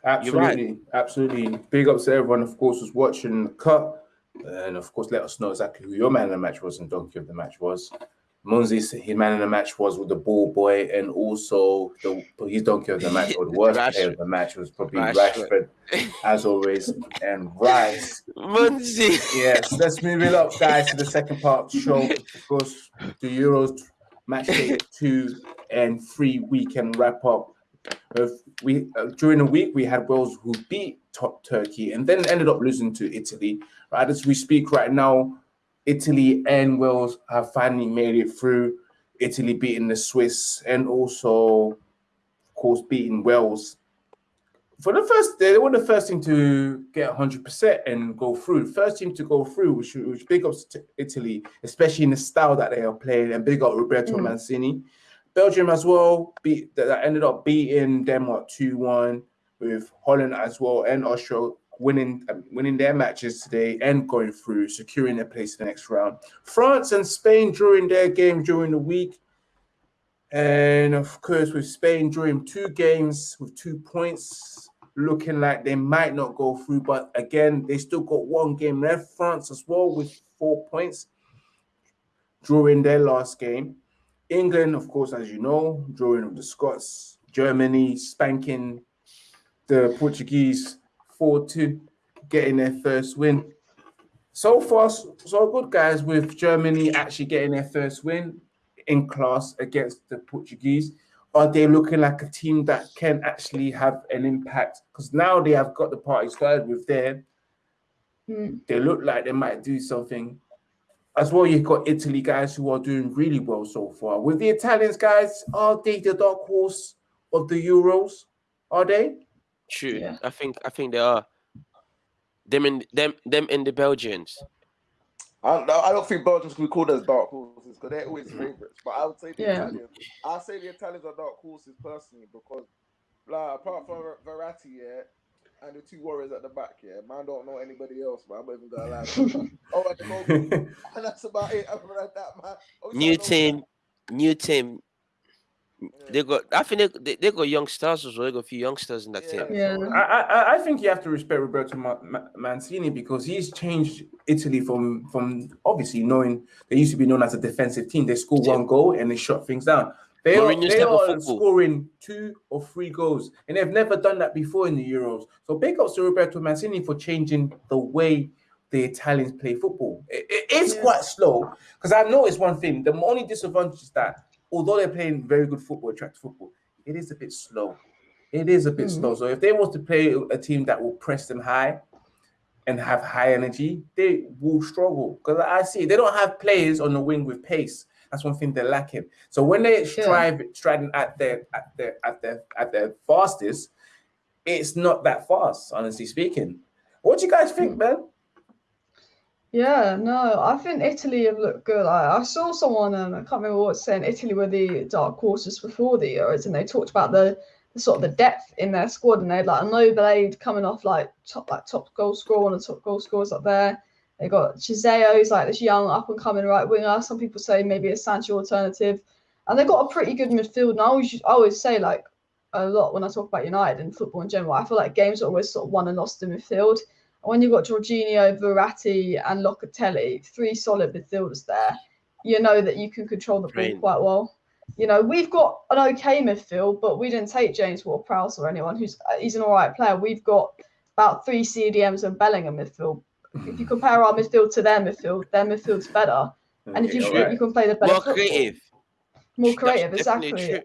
Absolutely, absolutely. Big ups to everyone, of course, who's watching the cut. And of course, let us know exactly who your man of the match was and donkey of the match was. Munzi, his man of the match was with the ball boy, and also the his donkey of the match or the worst player of the match was probably Rashford. Rashford, as always, and Rice. Munzi. Yes, let's move it up, guys, to the second part of the show. Of course, the Euros match day two and three weekend wrap up. Uh, we uh, during the week we had Wales who beat top Turkey and then ended up losing to Italy. Right as we speak right now, Italy and Wales have finally made it through. Italy beating the Swiss and also, of course, beating Wales. For the first, they were the first team to get 100% and go through. First team to go through, which, which big ups to Italy, especially in the style that they are playing, and big up Roberto Mm. Mancini. Belgium as well beat that ended up beating Denmark 2-1 with Holland as well and Austria winning um, winning their matches today and going through, securing their place in the next round. France and Spain during their game during the week. And of course, with Spain drawing two games with two points, looking like they might not go through. But again, they still got one game left. France as well with four points drawing their last game. England, of course, as you know, drawing with the Scots, Germany spanking the Portuguese 4 2, getting their first win. So far, so so good, guys, with Germany actually getting their first win in class against the Portuguese. Are they looking like a team that can actually have an impact? Because now they have got the party started with them. Mm. They look like they might do something. As well, you've got Italy guys who are doing really well so far. With the Italians, guys, are they the dark horse of the Euros? Are they? True. Yeah. I think I think they are. Them and them them and the Belgians. I, no, I don't think Belgium's can be called as dark horses because they're always favourites. But I would say the Yeah. Italians. I say the Italians are dark horses personally because, like, apart from Ver- Verratti, yeah, and the two warriors at the back, yeah, man, don't know anybody else, man. I'm not even gonna lie. oh, at the moment, and that's about it. Other than that, man. Obviously, New know- team, new team. They got. I think they, they, they got youngsters as well. They got a few youngsters in that Yeah. team. Yeah. I, I, I think you have to respect Roberto Ma- Ma- Mancini because he's changed Italy from from obviously knowing they used to be known as a defensive team. They scored Yeah. one goal and they shut things down. They are, they type are scoring two or three goals, and they've never done that before in the Euros. So big ups to Roberto Mancini for changing the way the Italians play football. It, it is Yeah. quite slow because I've noticed one thing. The only disadvantage is that although they're playing very good football, attractive football, it is a bit slow. It is a bit Mm. slow. So if they want to play a team that will press them high and have high energy, they will struggle. Because I see they don't have players on the wing with pace. That's one thing they're lacking. So when they strive striding at their at their at their at their fastest, it's not that fast, honestly speaking. What do you guys think, man? Yeah, no, I think Italy have looked good. I, I saw someone, um, I can't remember what saying, Italy were the dark horses before the Euros, and they talked about the, the sort of the depth in their squad, and they had like a Noblade coming off like top like top goal scorer, one of the top goal scorers up there. They got Chiesa, who's like this young up and coming right winger. Some people say maybe a Sancho alternative, and they've got a pretty good midfield. And I always I always say like a lot when I talk about United and football in general. I feel like games are always sort of won and lost in midfield. When you've got Jorginho, Verratti, and Locatelli, three solid midfielders there, you know that you can control the ball quite well. You know, we've got an okay midfield, but we didn't take James Ward-Prowse or anyone who's he's an all right player. We've got about three CDMs and Bellingham midfield. If you compare our midfield to their midfield, their midfield's better. And if you Okay, shoot, alright. you can play the better More football. creative. More creative, definitely exactly.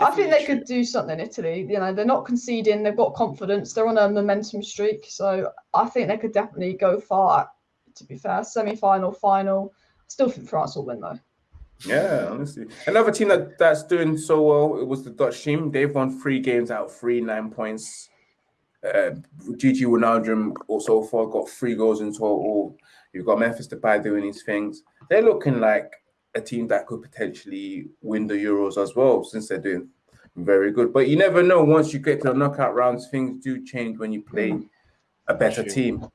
I think they could do something, in Italy. You know, they're not conceding, they've got confidence, they're on a momentum streak. So I think they could definitely go far, to be fair. Semi final, final. I Still think France will win, though. Yeah, honestly. Another team that, that's doing so well it was the Dutch team. They've won three games out of three, nine points. Uh, Gigi Wijnaldum also far got three goals in total. You've got Memphis Depay doing these things. They're looking like a team that could potentially win the Euros as well, since they're doing very good. But you never know. Once you get to the knockout rounds, things do change when you play a better team.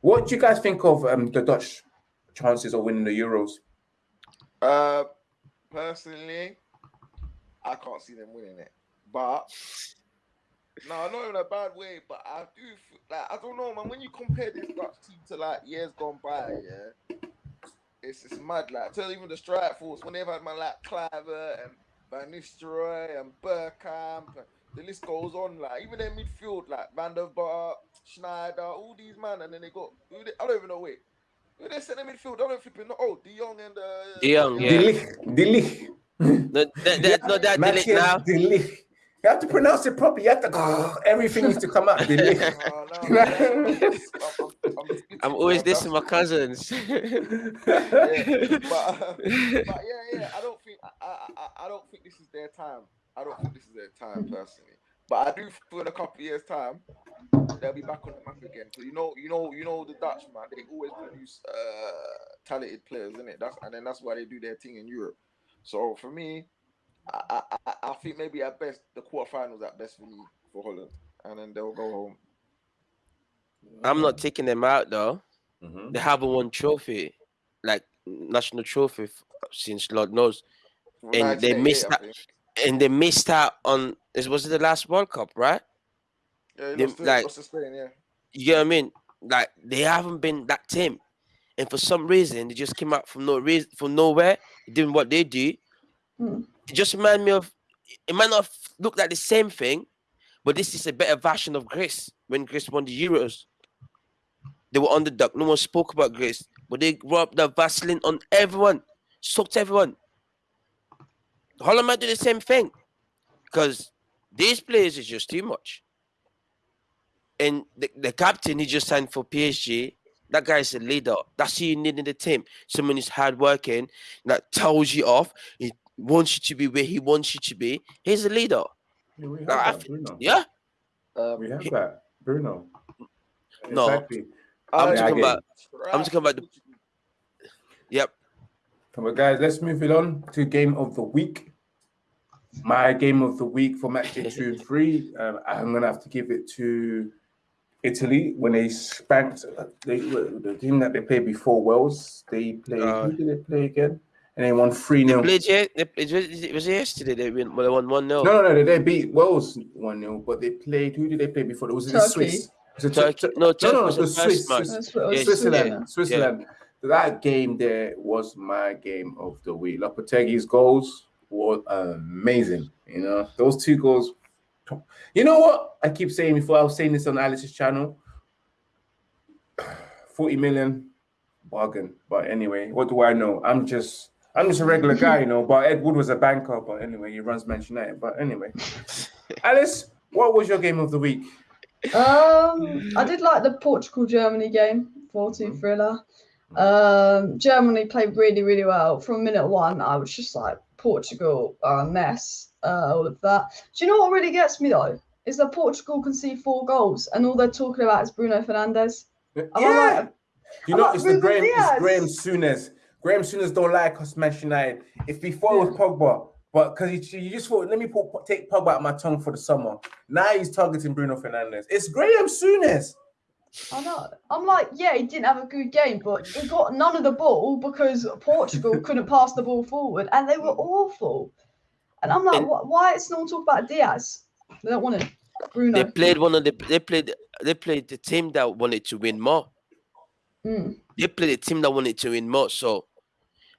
What do you guys think of um, the Dutch chances of winning the Euros? Uh, personally, I can't see them winning it. But no, not in a bad way. But I do like I don't know, man. When you compare this Dutch team to like years gone by, yeah, it's it's mad. Like tell even the strike force when they've had man like Kluivert and Van Nistelrooy and Bergkamp, and the list goes on. Like even their midfield, like Van der Vaart, Sneijder, all these man, and then they got who they, I don't even know. Wait, who they centre midfield? I don't flipping know. Oh, De Jong and uh, De Jong, yeah. De Ligt. De Ligt. No, that, that, no, that delete Matthias now. De Ligt. You have to pronounce it properly. You have to everything needs to come out. De Ligt. Oh, no, I'm I'm- I'm- I'm just I'm bitching, always this dissing my cousins. Yeah, but, uh, but yeah, yeah, I don't think I, I, I- I don't think this is their time. I don't think this is their time personally. But I do feel in a couple of years' time they'll be back on the map again. So you know, you know, you know the Dutch man, they always produce uh talented players, isn't it? That's and then that's why they do their thing in Europe. So for me, I I, I- I think maybe at best the quarterfinals at best for me for Holland, and then they'll go home. I'm not taking them out though. Mhm. They haven't won trophy, like national trophy f- since Lord knows, From And they missed I that- and they missed out on. This was the last World Cup, right? Yeah, they- lost to, like- lost Spain, yeah. You get what I mean? Like they haven't been that team, and for some reason they just came out from no reason from nowhere, doing what they do. Hmm. It just remind me of. It might not look like the same thing, but this is a better version of Grace when Grace won the Euros. They were on the underdog. No one spoke about Grace, but they rubbed the Vaseline on everyone, soaked everyone. Holland might do the same thing because these players is just too much. And the, the captain, he just signed for PSG. That guy is a leader. That's who you need in the team. Someone who's hardworking, that tells you off. He wants you to be where he wants you to be. He's a leader. Yeah, we have Nah, I that, Bruno. Yeah. Um, We have that, Bruno. No. Exactly. I'm I- talking I about. I'm talking about the- Yep. on, guys, let's move it on to game of the week. My game of the week for match day two and three. Um, I'm gonna have to give it to Italy when they spanked they, the team that they played before Wales. They played. Uh, who did they play again? And they won three 0 Played yet? It was, it was yesterday. They win. Well, they won one 0 No, no, no. They beat Wales one 0 but they played. Who did they play before? It was in Turkey. Swiss. Was it Turkey. Tur- No, Turkey no, was it the was first Swiss. Swiss. That's what Yeah, Switzerland, saying. Switzerland. That game there was my game of the week. Locatelli's goals were amazing. You know, those two goals. You know what? I keep saying before I was saying this on Alice's channel. 40 million bargain. But anyway, what do I know? I'm just I'm just a regular guy, you know. But Ed Wood was a banker, but anyway, he runs Manchester United. But anyway, Alice, what was your game of the week? Um, I did like the Portugal Germany game, 4 2 thriller. Um, Germany played really, really well. From minute one, I was just like, Portugal are a mess. Uh, all of that. Do you know what really gets me though? Is that Portugal can see four goals, and all they're talking about is Bruno Fernandes. Yeah. like- you I'm know, like it's the Ruben Graham, Dias. it's Graham Souness. Graham Souness don't like us, Manchester United. If before it was Pogba, but because he, he just thought, let me put, take Pogba out my tongue for the summer. Now he's targeting Bruno Fernandes. It's Graham Souness. I know. I'm like, yeah, he didn't have a good game, but he got none of the ball because Portugal couldn't pass the ball forward, and they were awful. And I'm like, And- why is no one talking about Dias? They don't want him. Bruno. They played one of the they played they played the team that wanted to win more. Mm. They played the team that wanted to win more. So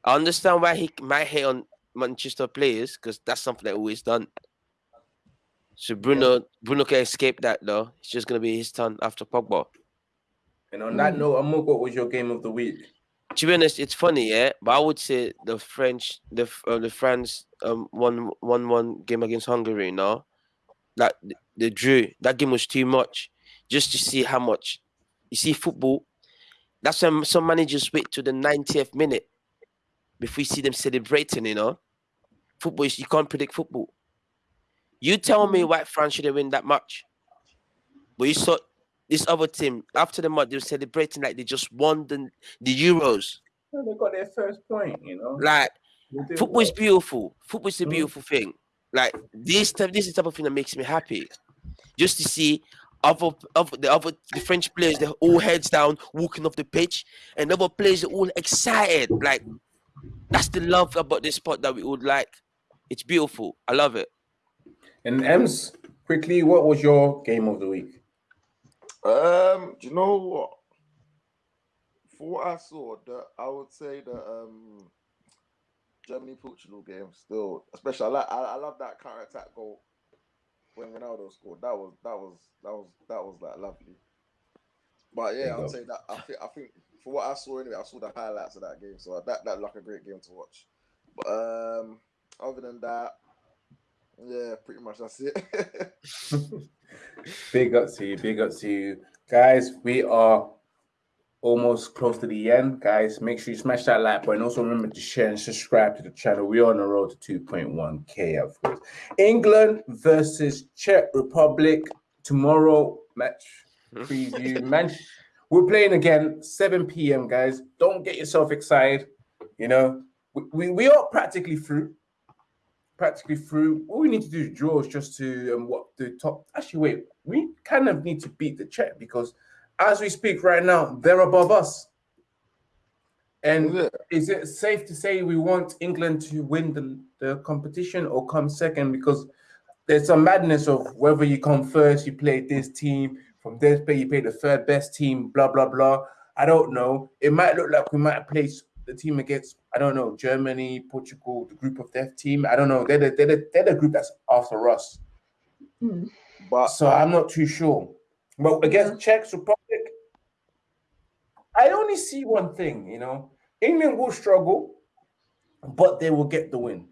I understand why he might hate on Manchester players because that's something they always done. So Bruno Bruno can escape that though. It's just gonna be his turn after Pogba. And on that Mm. note, Amok, what was your game of the week? To be honest, it's funny, yeah. But I would say the French, the F- uh, the France, um, one one one game against Hungary. No, like the, the drew. That game was too much. Just to see how much you see football. That's when some managers wait to the 90th minute before we see them celebrating. You know, football is you can't predict football. You tell me why France should have win that much, but you saw this other team after the match they were celebrating like they just won the the Euros. Well, they got their first point, you know. Like football is beautiful. Football is a Mm. beautiful thing. Like this type, this is the type of thing that makes me happy. Just to see other, other the other the French players, they're all heads down, walking off the pitch, and other players are all excited. Like that's the love about this spot that we would like. It's beautiful. I love it. And Ems, quickly, what was your game of the week? Um, do you know what? For what I saw, that I would say that um Germany Portugal game still, especially I like I, I love that counter attack goal when Ronaldo scored. That was that was that was that was like lovely. But yeah, I'd go. say that I think I think for what I saw anyway, I saw the highlights of that game, so that that looked like a great game to watch. But um, other than that, yeah, pretty much that's it. Big up to you, big up to you. Guys, we are almost close to the end. Guys, make sure you smash that like button. Also, remember to share and subscribe to the channel. We're on the road to 2.1k, of course. England versus Czech Republic tomorrow match preview. Man, we're playing again 7 p.m. Guys, don't get yourself excited. You know, we, we, we are practically through. Practically through. All we need to do is draw is just to um, what the top. Actually, wait, we kind of need to beat the Czech because as we speak right now, they're above us. And Yeah. is it safe to say we want England to win the, the competition or come second? Because there's some madness of whether you come first, you play this team, from this play, you play the third best team, blah, blah, blah. I don't know. It might look like we might place the team against, I don't know, Germany, Portugal, the group of death team. I don't know. They're the, they're the, they're the group that's after us. Mm. But So I'm not too sure. But against Czech Republic, I only see one thing, you know. England will struggle, but they will get the win.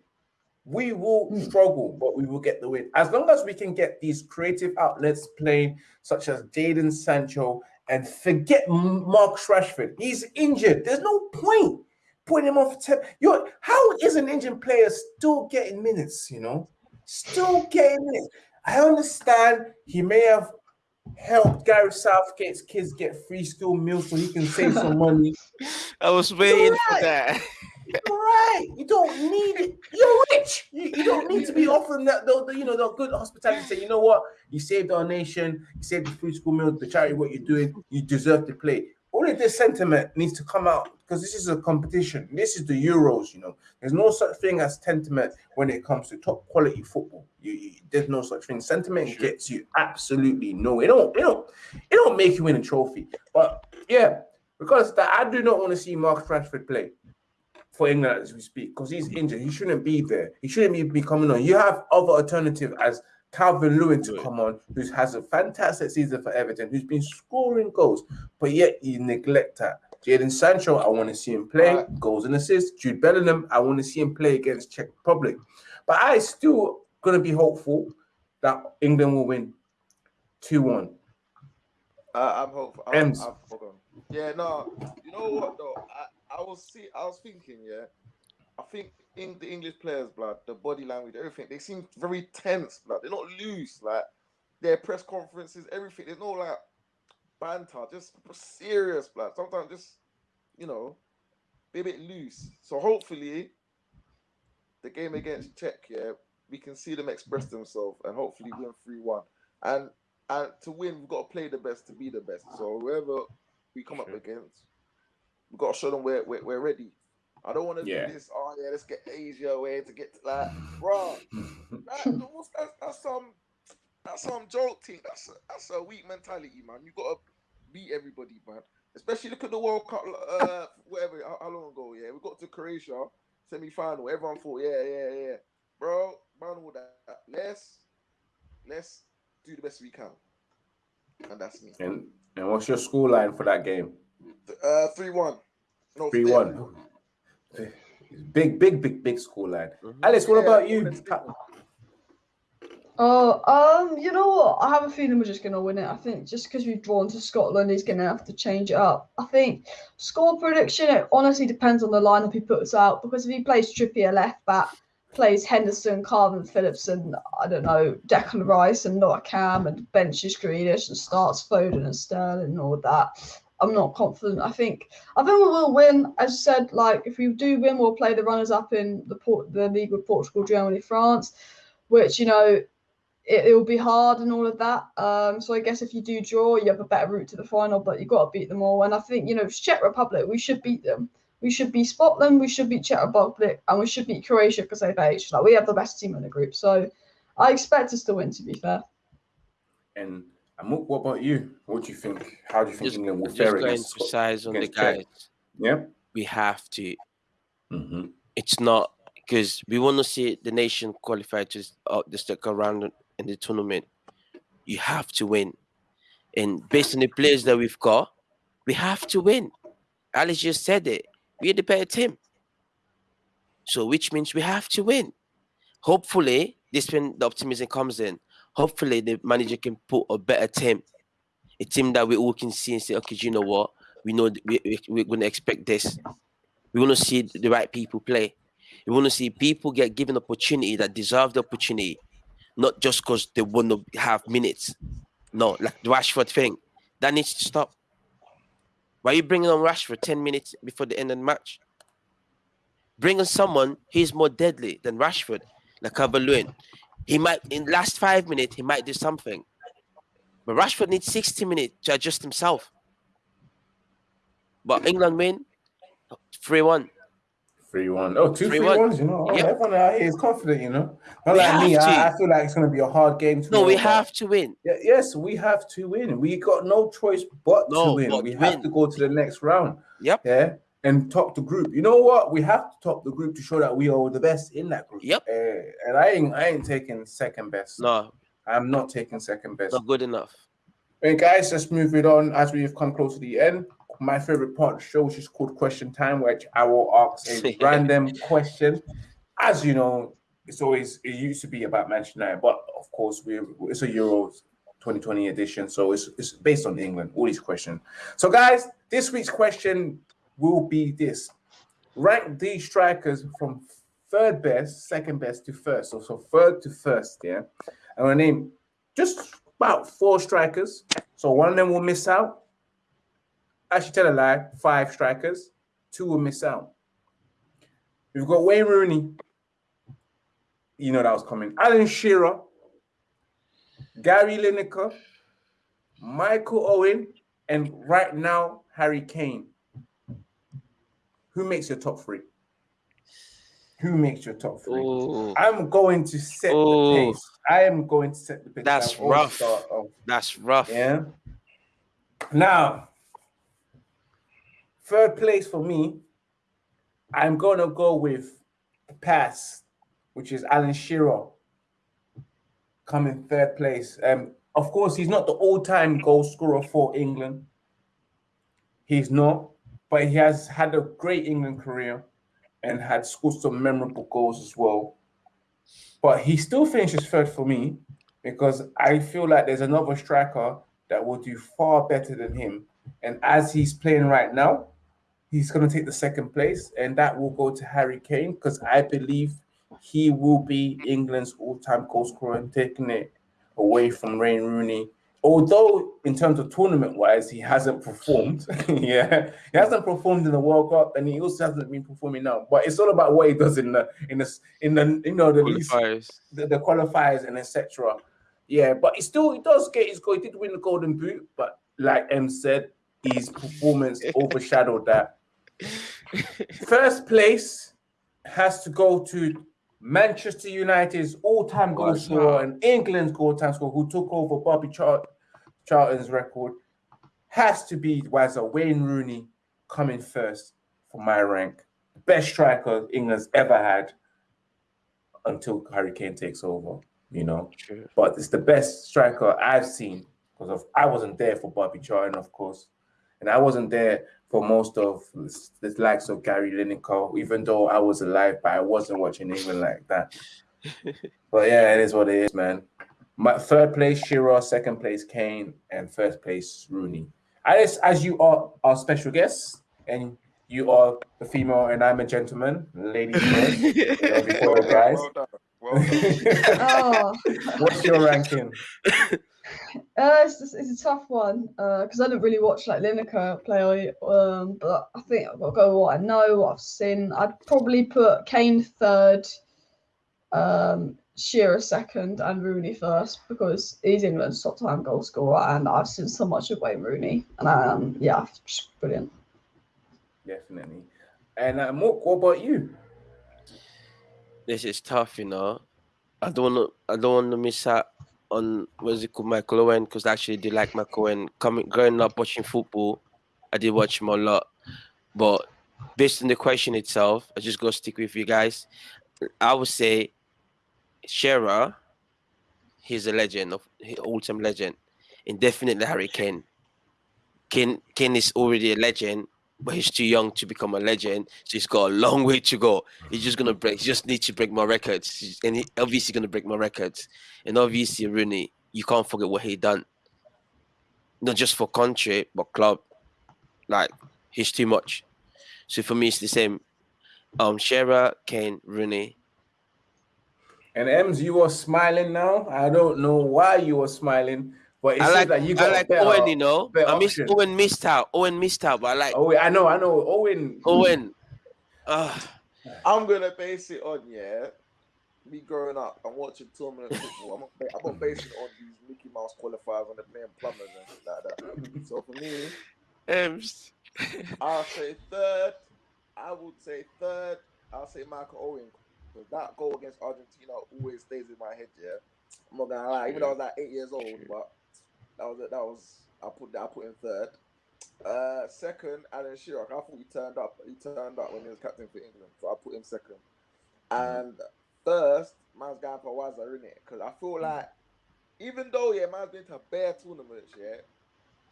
We will Mm. struggle, but we will get the win. As long as we can get these creative outlets playing, such as Jadon Sancho, and forget Mark Rashford. He's injured. There's no point putting him off. Te- You're, how is an injured player still getting minutes, you know? Still getting minutes. I understand he may have helped Gary Southgate's kids get free school meals so he can save some money. I was waiting for that. Right. You don't need it. You're rich. You, you don't need to be offering that the, the, you know the good hospitality. Say, you know what? You saved our nation, you saved the free school meal, the charity, what you're doing, you deserve to play. All of this sentiment needs to come out because this is a competition. This is the Euros, you know. There's no such thing as sentiment when it comes to top quality football. You, you- there's no such thing. Sentiment Sure. gets you absolutely no. It don't. It don't. It don't make you win a trophy. But yeah, because that I do not want to see Mark Rashford play for England as we speak because he's injured. He shouldn't be there. He shouldn't be, be coming on. You have other alternative as Calvert-Lewin to come on, who has a fantastic season for Everton, who's been scoring goals, but yet you neglect that. Jadon Sancho, I want to see him play Right. goals and assists. Jude Bellingham, I want to see him play against Czech Republic. But I still gonna be hopeful that England will win 2 1. Uh, I'm hopeful. I'm, I'm. Yeah, no. You know what though? I, I was see. I was thinking. Yeah, I think in the English players, blood, the body language, everything. They seem very tense, blood. They're not loose. Like their press conferences, everything. There's no like banter, just serious, blood. Sometimes just you know, be a bit loose. So hopefully, the game against Czech, yeah, we can see them express themselves and hopefully win three one. And and to win, we've got to play the best to be the best. So whoever we come up against, we've got to show them we're we're, we're ready. I don't want to Yeah. do this. Oh yeah, let's get Asia away to get to that, bro. That, that's, that's some that's some joke thing. That's a, that's a weak mentality, man. You got to beat everybody, man. Especially look at the World Cup, uh, whatever. How, how long ago? Yeah, we got to Croatia semi final. Everyone thought, yeah, yeah, yeah, bro. Man, all that. Let's let's do the best we can, and that's me. and, and what's your score line for that game? Uh, three one. No, 3 1. Big, big, big, big score line. Mhm. Alice, what Yeah, about you? Oh, um, you know what? I have a feeling we're just gonna win it. I think just because we've drawn to Scotland, he's gonna have to change it up. I think score prediction. It honestly depends on the lineup he puts out because if he plays Trippier left back, plays Henderson, Kalvin Phillips, and I don't know Declan Rice and not Cam and benches Grealish and starts Foden and Sterling and all that. I'm not confident. I think I think we will win. As I said, like if we do win, we'll play the runners up in the port the league with Portugal, Germany, France, which you know it, it will be hard and all of that. Um, so I guess if you do draw, you have a better route to the final, but you've got to beat them all. And I think, you know, Czech Republic, we should beat them. We should beat Scotland, we should beat Czech Republic, and we should beat Croatia because they've aged. Like we have the best team in the group. So I expect us to win, to be fair. And Amuk, what about you? What do you think? How do you think Just, England will just fare going against Scotland? precise on the guys. Yeah. We have to. hmm It's not because we want to see the nation qualify to uh, the second round in the tournament. You have to win, and based on the players that we've got, we have to win. Alice just said it. We're the better team. So, which means we have to win. Hopefully, this when the optimism comes in. Hopefully, the manager can put a better team, a team that we all can see and say, okay, do you know what? We know we, we, we're going to expect this. We want to see the right people play. We want to see people get given opportunity that deserve the opportunity, not just because they want to have minutes. No, like the Rashford thing, that needs to stop. Why are you bringing on Rashford 10 minutes before the end of the match? Bring on someone who's more deadly than Rashford, like Calvert-Lewin. He might, in last five minutes, he might do something. But Rashford needs 60 minutes to adjust himself. But England win 3 1. 3 1. Oh, two 3-1. 3 1s, you know. Oh, Yep. Everyone out here is confident, you know. Not We like me. I, I feel like it's going to be a hard game. No, we have to win. Yeah, yes, we have to win. We got no choice but to win. but we win. have to go to the next round. Yep. Yeah. And top the group. You know what? We have to top the group to show that we are the best in that group. Yep. Uh, and I ain't I ain't taking second best. No, I'm not taking second best. not good enough. And guys, let's move it on as we've come close to the end. My favorite part of the show, which is called Question Time, which I will ask a random question. As you know, it's always it used to be about Manchester United, but of course we it's a Euros 2020 edition, so it's it's based on England. All these questions. So, guys, this week's question will be this: rank these strikers from third best, second best to first. So, so third to first. Yeah, And gonna name just about four strikers. So one of them will miss out. Actually, tell a lie, five strikers. Two will miss out. We've got Wayne Rooney. You know that was coming. Alan Shearer, Gary Lineker, Michael Owen, and right now, Harry Kane. Who makes your top three? Who makes your top three? Oh, I'm going to set Oh. the pace. I am going to set the pace. That's rough. that's rough. yeah. Now, third place for me, I'm gonna go with the pass, which is Alan Shearer, coming third place. Um, of course, he's not the all-time goal scorer for England. He's not, but he has had a great England career and had scored some memorable goals as well. But he still finishes third for me. because I feel like there's another striker that will do far better than him. And as he's playing right now, he's going to take the second place, and that will go to Harry Kane because I believe he will be England's all-time goal scorer and taking it away from Wayne Rooney. Although in terms of tournament-wise, he hasn't performed. yeah, he hasn't performed in the World Cup, and he also hasn't been performing now. But it's all about what he does in the in the in the you know the Qualifiers. the, the qualifiers and etc. Yeah, but he still he does get his goal. He did win the Golden Boot, but like M said, his performance overshadowed that. First place has to go to Manchester United's all-time goal scorer and England's all-time scorer, who took over Bobby Char- Charlton's record. Has to be Wazza Wayne Rooney coming first for my rank. Best striker England's ever had until Harry Kane takes over. You know, True. but it's the best striker I've seen because of I wasn't there for Bobby Charlton, of course, and I wasn't there for most of the, the likes of Gary Lineker, even though I was alive, but I wasn't watching England like that. but yeah, it is what it is, man. My third place, Shearer, second place, Kane, and first place, Rooney. As as you are our special guests, and you are a female, and I'm a gentleman, ladies first. you know, before guys. Well done. Well done. Oh, What's your ranking? Uh, it's, just- it's a tough one because I don't really watch like Lineker play. Um, but I think I've got to go with what I know, what I've seen. I'd probably put Kane third, um, Shearer second, and Rooney first because he's England's top time goal scorer, and I've seen so much of Wayne Rooney, and um, yeah, just brilliant. Definitely. And uh, Mook, what about you? this is tough, you know. I don't want to. I don't want to miss out on what's it called, Michael Owen, because I actually did like Michael Owen. Coming, growing up watching football, I did watch him a lot. But based on the question itself, I just go stick with you guys. I would say, Shearer, he's a legend of all-time legend, and definitely Harry Kane. Kane, Kane is already a legend, but he's too young to become a legend. So he's got a long way to go. He's just gonna break. He just needs to break more records, and he obviously gonna break more records. And obviously Rooney, you can't forget what he done. Not just for country, but club. Like he's too much. So for me, it's the same. Um, Shearer, Kane, Rooney. And Ems, you are smiling now. I don't know why you are smiling, but it I seems like, like you I like better, Owen, you know. I miss option. Owen missed out. Owen missed out, but I like Oh, I know, I know. Owen. Owen. Ah, I'm gonna base it on yeah. Me growing up and watching tournament football, I'm gonna, I'm gonna base it on these Mickey Mouse qualifiers when they're playing plumbers and shit like that. So for me, Ems. I'll say third. I would say third. I'll say Michael Owen because that goal against Argentina always stays in my head. Yeah, I'm not gonna lie. Even though I was like eight years old, but that was. That was I put that I put in third. Uh, second, Alan Shearer. I thought he turned up. He turned up when he was captain for England, so I put him second. And first, man's going for Wazza, innit? Because I feel like even though yeah, man's been to bare tournaments, yeah.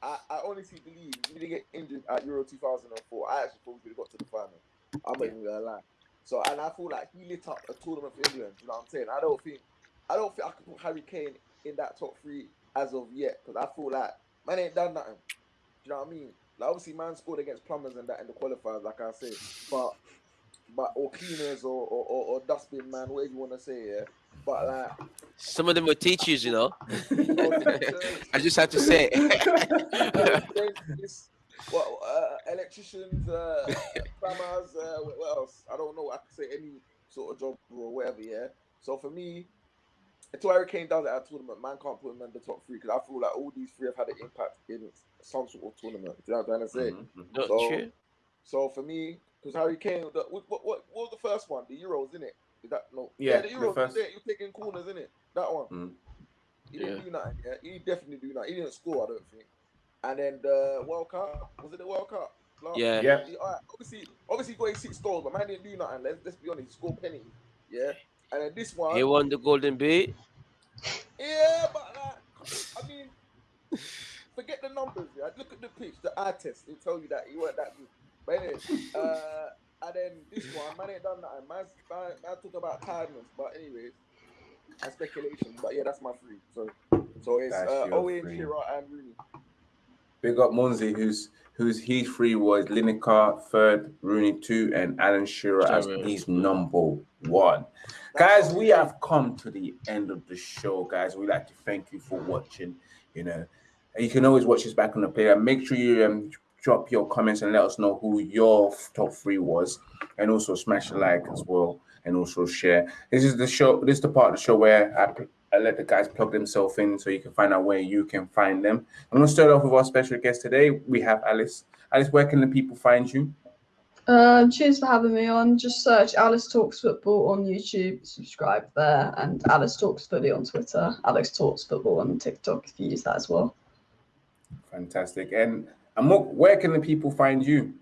I, I honestly believe he didn't get injured at Euro 2004, I actually thought we would have got to the final. I'm not even gonna lie. So and I feel like he lit up a tournament for England. You know what I'm saying? I don't think I don't think I can put Harry Kane in that top three as of yet because I feel like man ain't done nothing. Do you know what I mean? Like obviously man scored against plumbers and that in the qualifiers, like I said, but but or cleaners or or, or, or dustbin man, whatever you want to say, yeah. But like Some of them were teachers, you know. I just had to say. dentists, uh, electricians, uh, plumbers, uh, what what else? I don't know. I can say any sort of job or whatever. Yeah. So for me, until Harry Kane does it at a tournament, man can't put him in the top three because I feel like all these three have had an impact in some sort of tournament. Do you know what I'm trying to say? Mhm. Not So- true. So for me, because Harry Kane, the, what, what, what was the first one? The Euros, isn't it? Is that no? Yeah, the the Euros. first- You're, you're taking corners, isn't it? That one. Mm. He didn't Yeah. do nothing. Yeah, he definitely do nothing. He didn't score, I don't think. And then the World Cup was it the World Cup? Last- Yeah. Yeah. He- alright, obviously, obviously he got his six goals, but man didn't do nothing. Let's, let's be honest, he scored penny. Yeah. And then this one, He won the Golden Boot. yeah, but like, I mean, forget the numbers. Yeah, look at the pitch, the eye test. They tell you that he weren't that good. But anyway, uh, and then this one, man ain't done nothing. Man's, man, man talk about tiredness, but anyways, and speculation. But yeah, that's my three. So so it's That's uh, Owen, three. Shearer, and Rooney. Big up Munzi, who's whose his three was Lineker third, Rooney two, and Alan Shearer as Shearer. his number one. Guys, we have come to the end of the show, guys. We'd like to thank you for watching. You know, you can always watch us back on the player. Make sure you um, drop your comments and let us know who your top three was, and also smash a like as well, and also share. This is the show. This is the part of the show where I, I let the guys plug themselves in, so you can find out where you can find them. I'm gonna start off with our special guest today. We have Alice. Alice, where can the people find you? Uh, cheers for having me on. Just search Alice Talks Football on YouTube, subscribe there, and Alice Talks Footy on Twitter. Alex Talks Football on TikTok if you use that as well. Fantastic. And Amok, where can the people find you?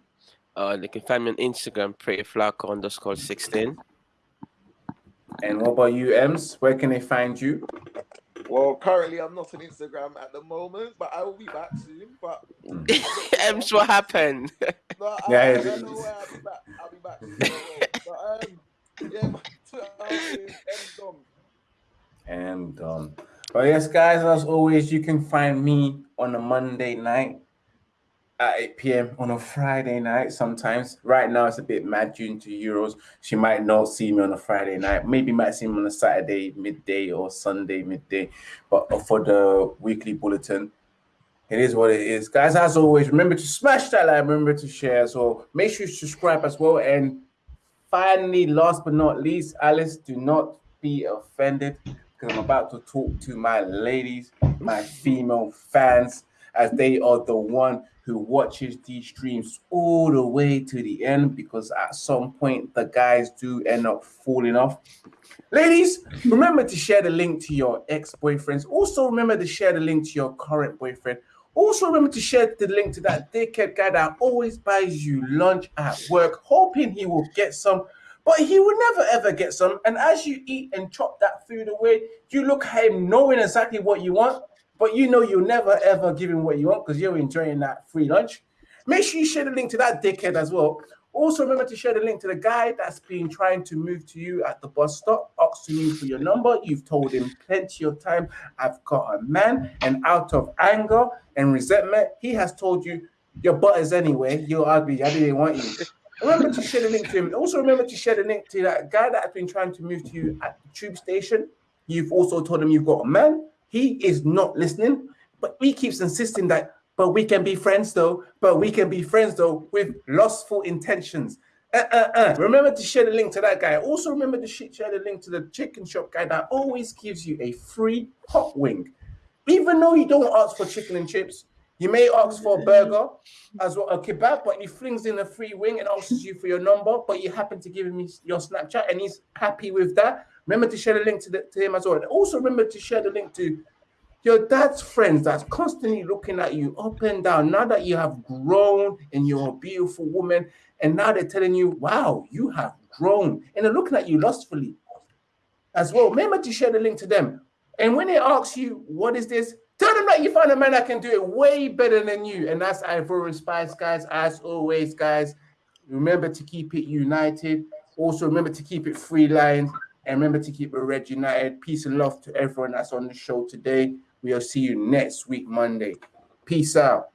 Uh, they can find me on Instagram, pretty flaco underscore 16. And what about you, Ems? Where can they find you? Well, currently I'm not on Instagram at the moment, but I will be back soon. But Ems, what happened? no, I, Yeah, I it don't know is. where I'll be back. I'll be back soon. But um, yeah, my Twitter is mdom. And um, but yes, guys, as always, you can find me on a Monday night at 8 p.m. on a Friday night. Sometimes, right now, it's a bit mad due to Euros. She might not see me on a Friday night. Maybe might see me on a Saturday midday or Sunday midday. But for the weekly bulletin, it is what it is, guys. As always, remember to smash that like, remember to share. So make sure you subscribe as well. And finally, last but not least, Alice, do not be offended because I'm about to talk to my ladies, my female fans, as they are the one who watches these streams all the way to the end because at some point the guys do end up falling off. Ladies, remember to share the link to your ex-boyfriends. Also, remember to share the link to your current boyfriend. Also, remember to share the link to that dickhead guy that always buys you lunch at work, hoping he will get some, but he will never ever get some. And as you eat and chop that food away, you look at him knowing exactly what you want, but you know you'll never ever give him what you want because you're enjoying that free lunch. Make sure you share the link to that dickhead as well. Also, remember to share the link to the guy that's been trying to move to you at the bus stop, asking you for your number. You've told him plenty of time, I've got a man, and out of anger and resentment, he has told you, Your butt is anyway, you're ugly, I didn't want you. Remember to share the link to him. Also, remember to share the link to that guy that has been trying to move to you at the tube station. You've also told him you've got a man. He is not listening, but he keeps insisting that, but we can be friends though, but we can be friends though with lustful intentions. Uh, uh, uh. Remember to share the link to that guy. Also, remember to share the link to the chicken shop guy that always gives you a free hot wing. Even though you don't ask for chicken and chips, you may ask for a burger as well, a kebab, but he flings in a free wing and asks you for your number, but you happen to give him your Snapchat and he's happy with that. Remember to share the link to, the, to him as well. And also remember to share the link to your dad's friends that's constantly looking at you up and down. Now that you have grown and you're a beautiful woman, and now they're telling you, wow, you have grown. And they're looking at you lustfully as well. Remember to share the link to them. And when they ask you, what is this? Tell them that you found a man that can do it way better than you. And that's Ivorian Spice, guys. As always, guys, remember to keep it united. Also, remember to keep it free lines. And remember to keep it red united. Peace and love to everyone that's on the show today. We'll see you next week, Monday. Peace out.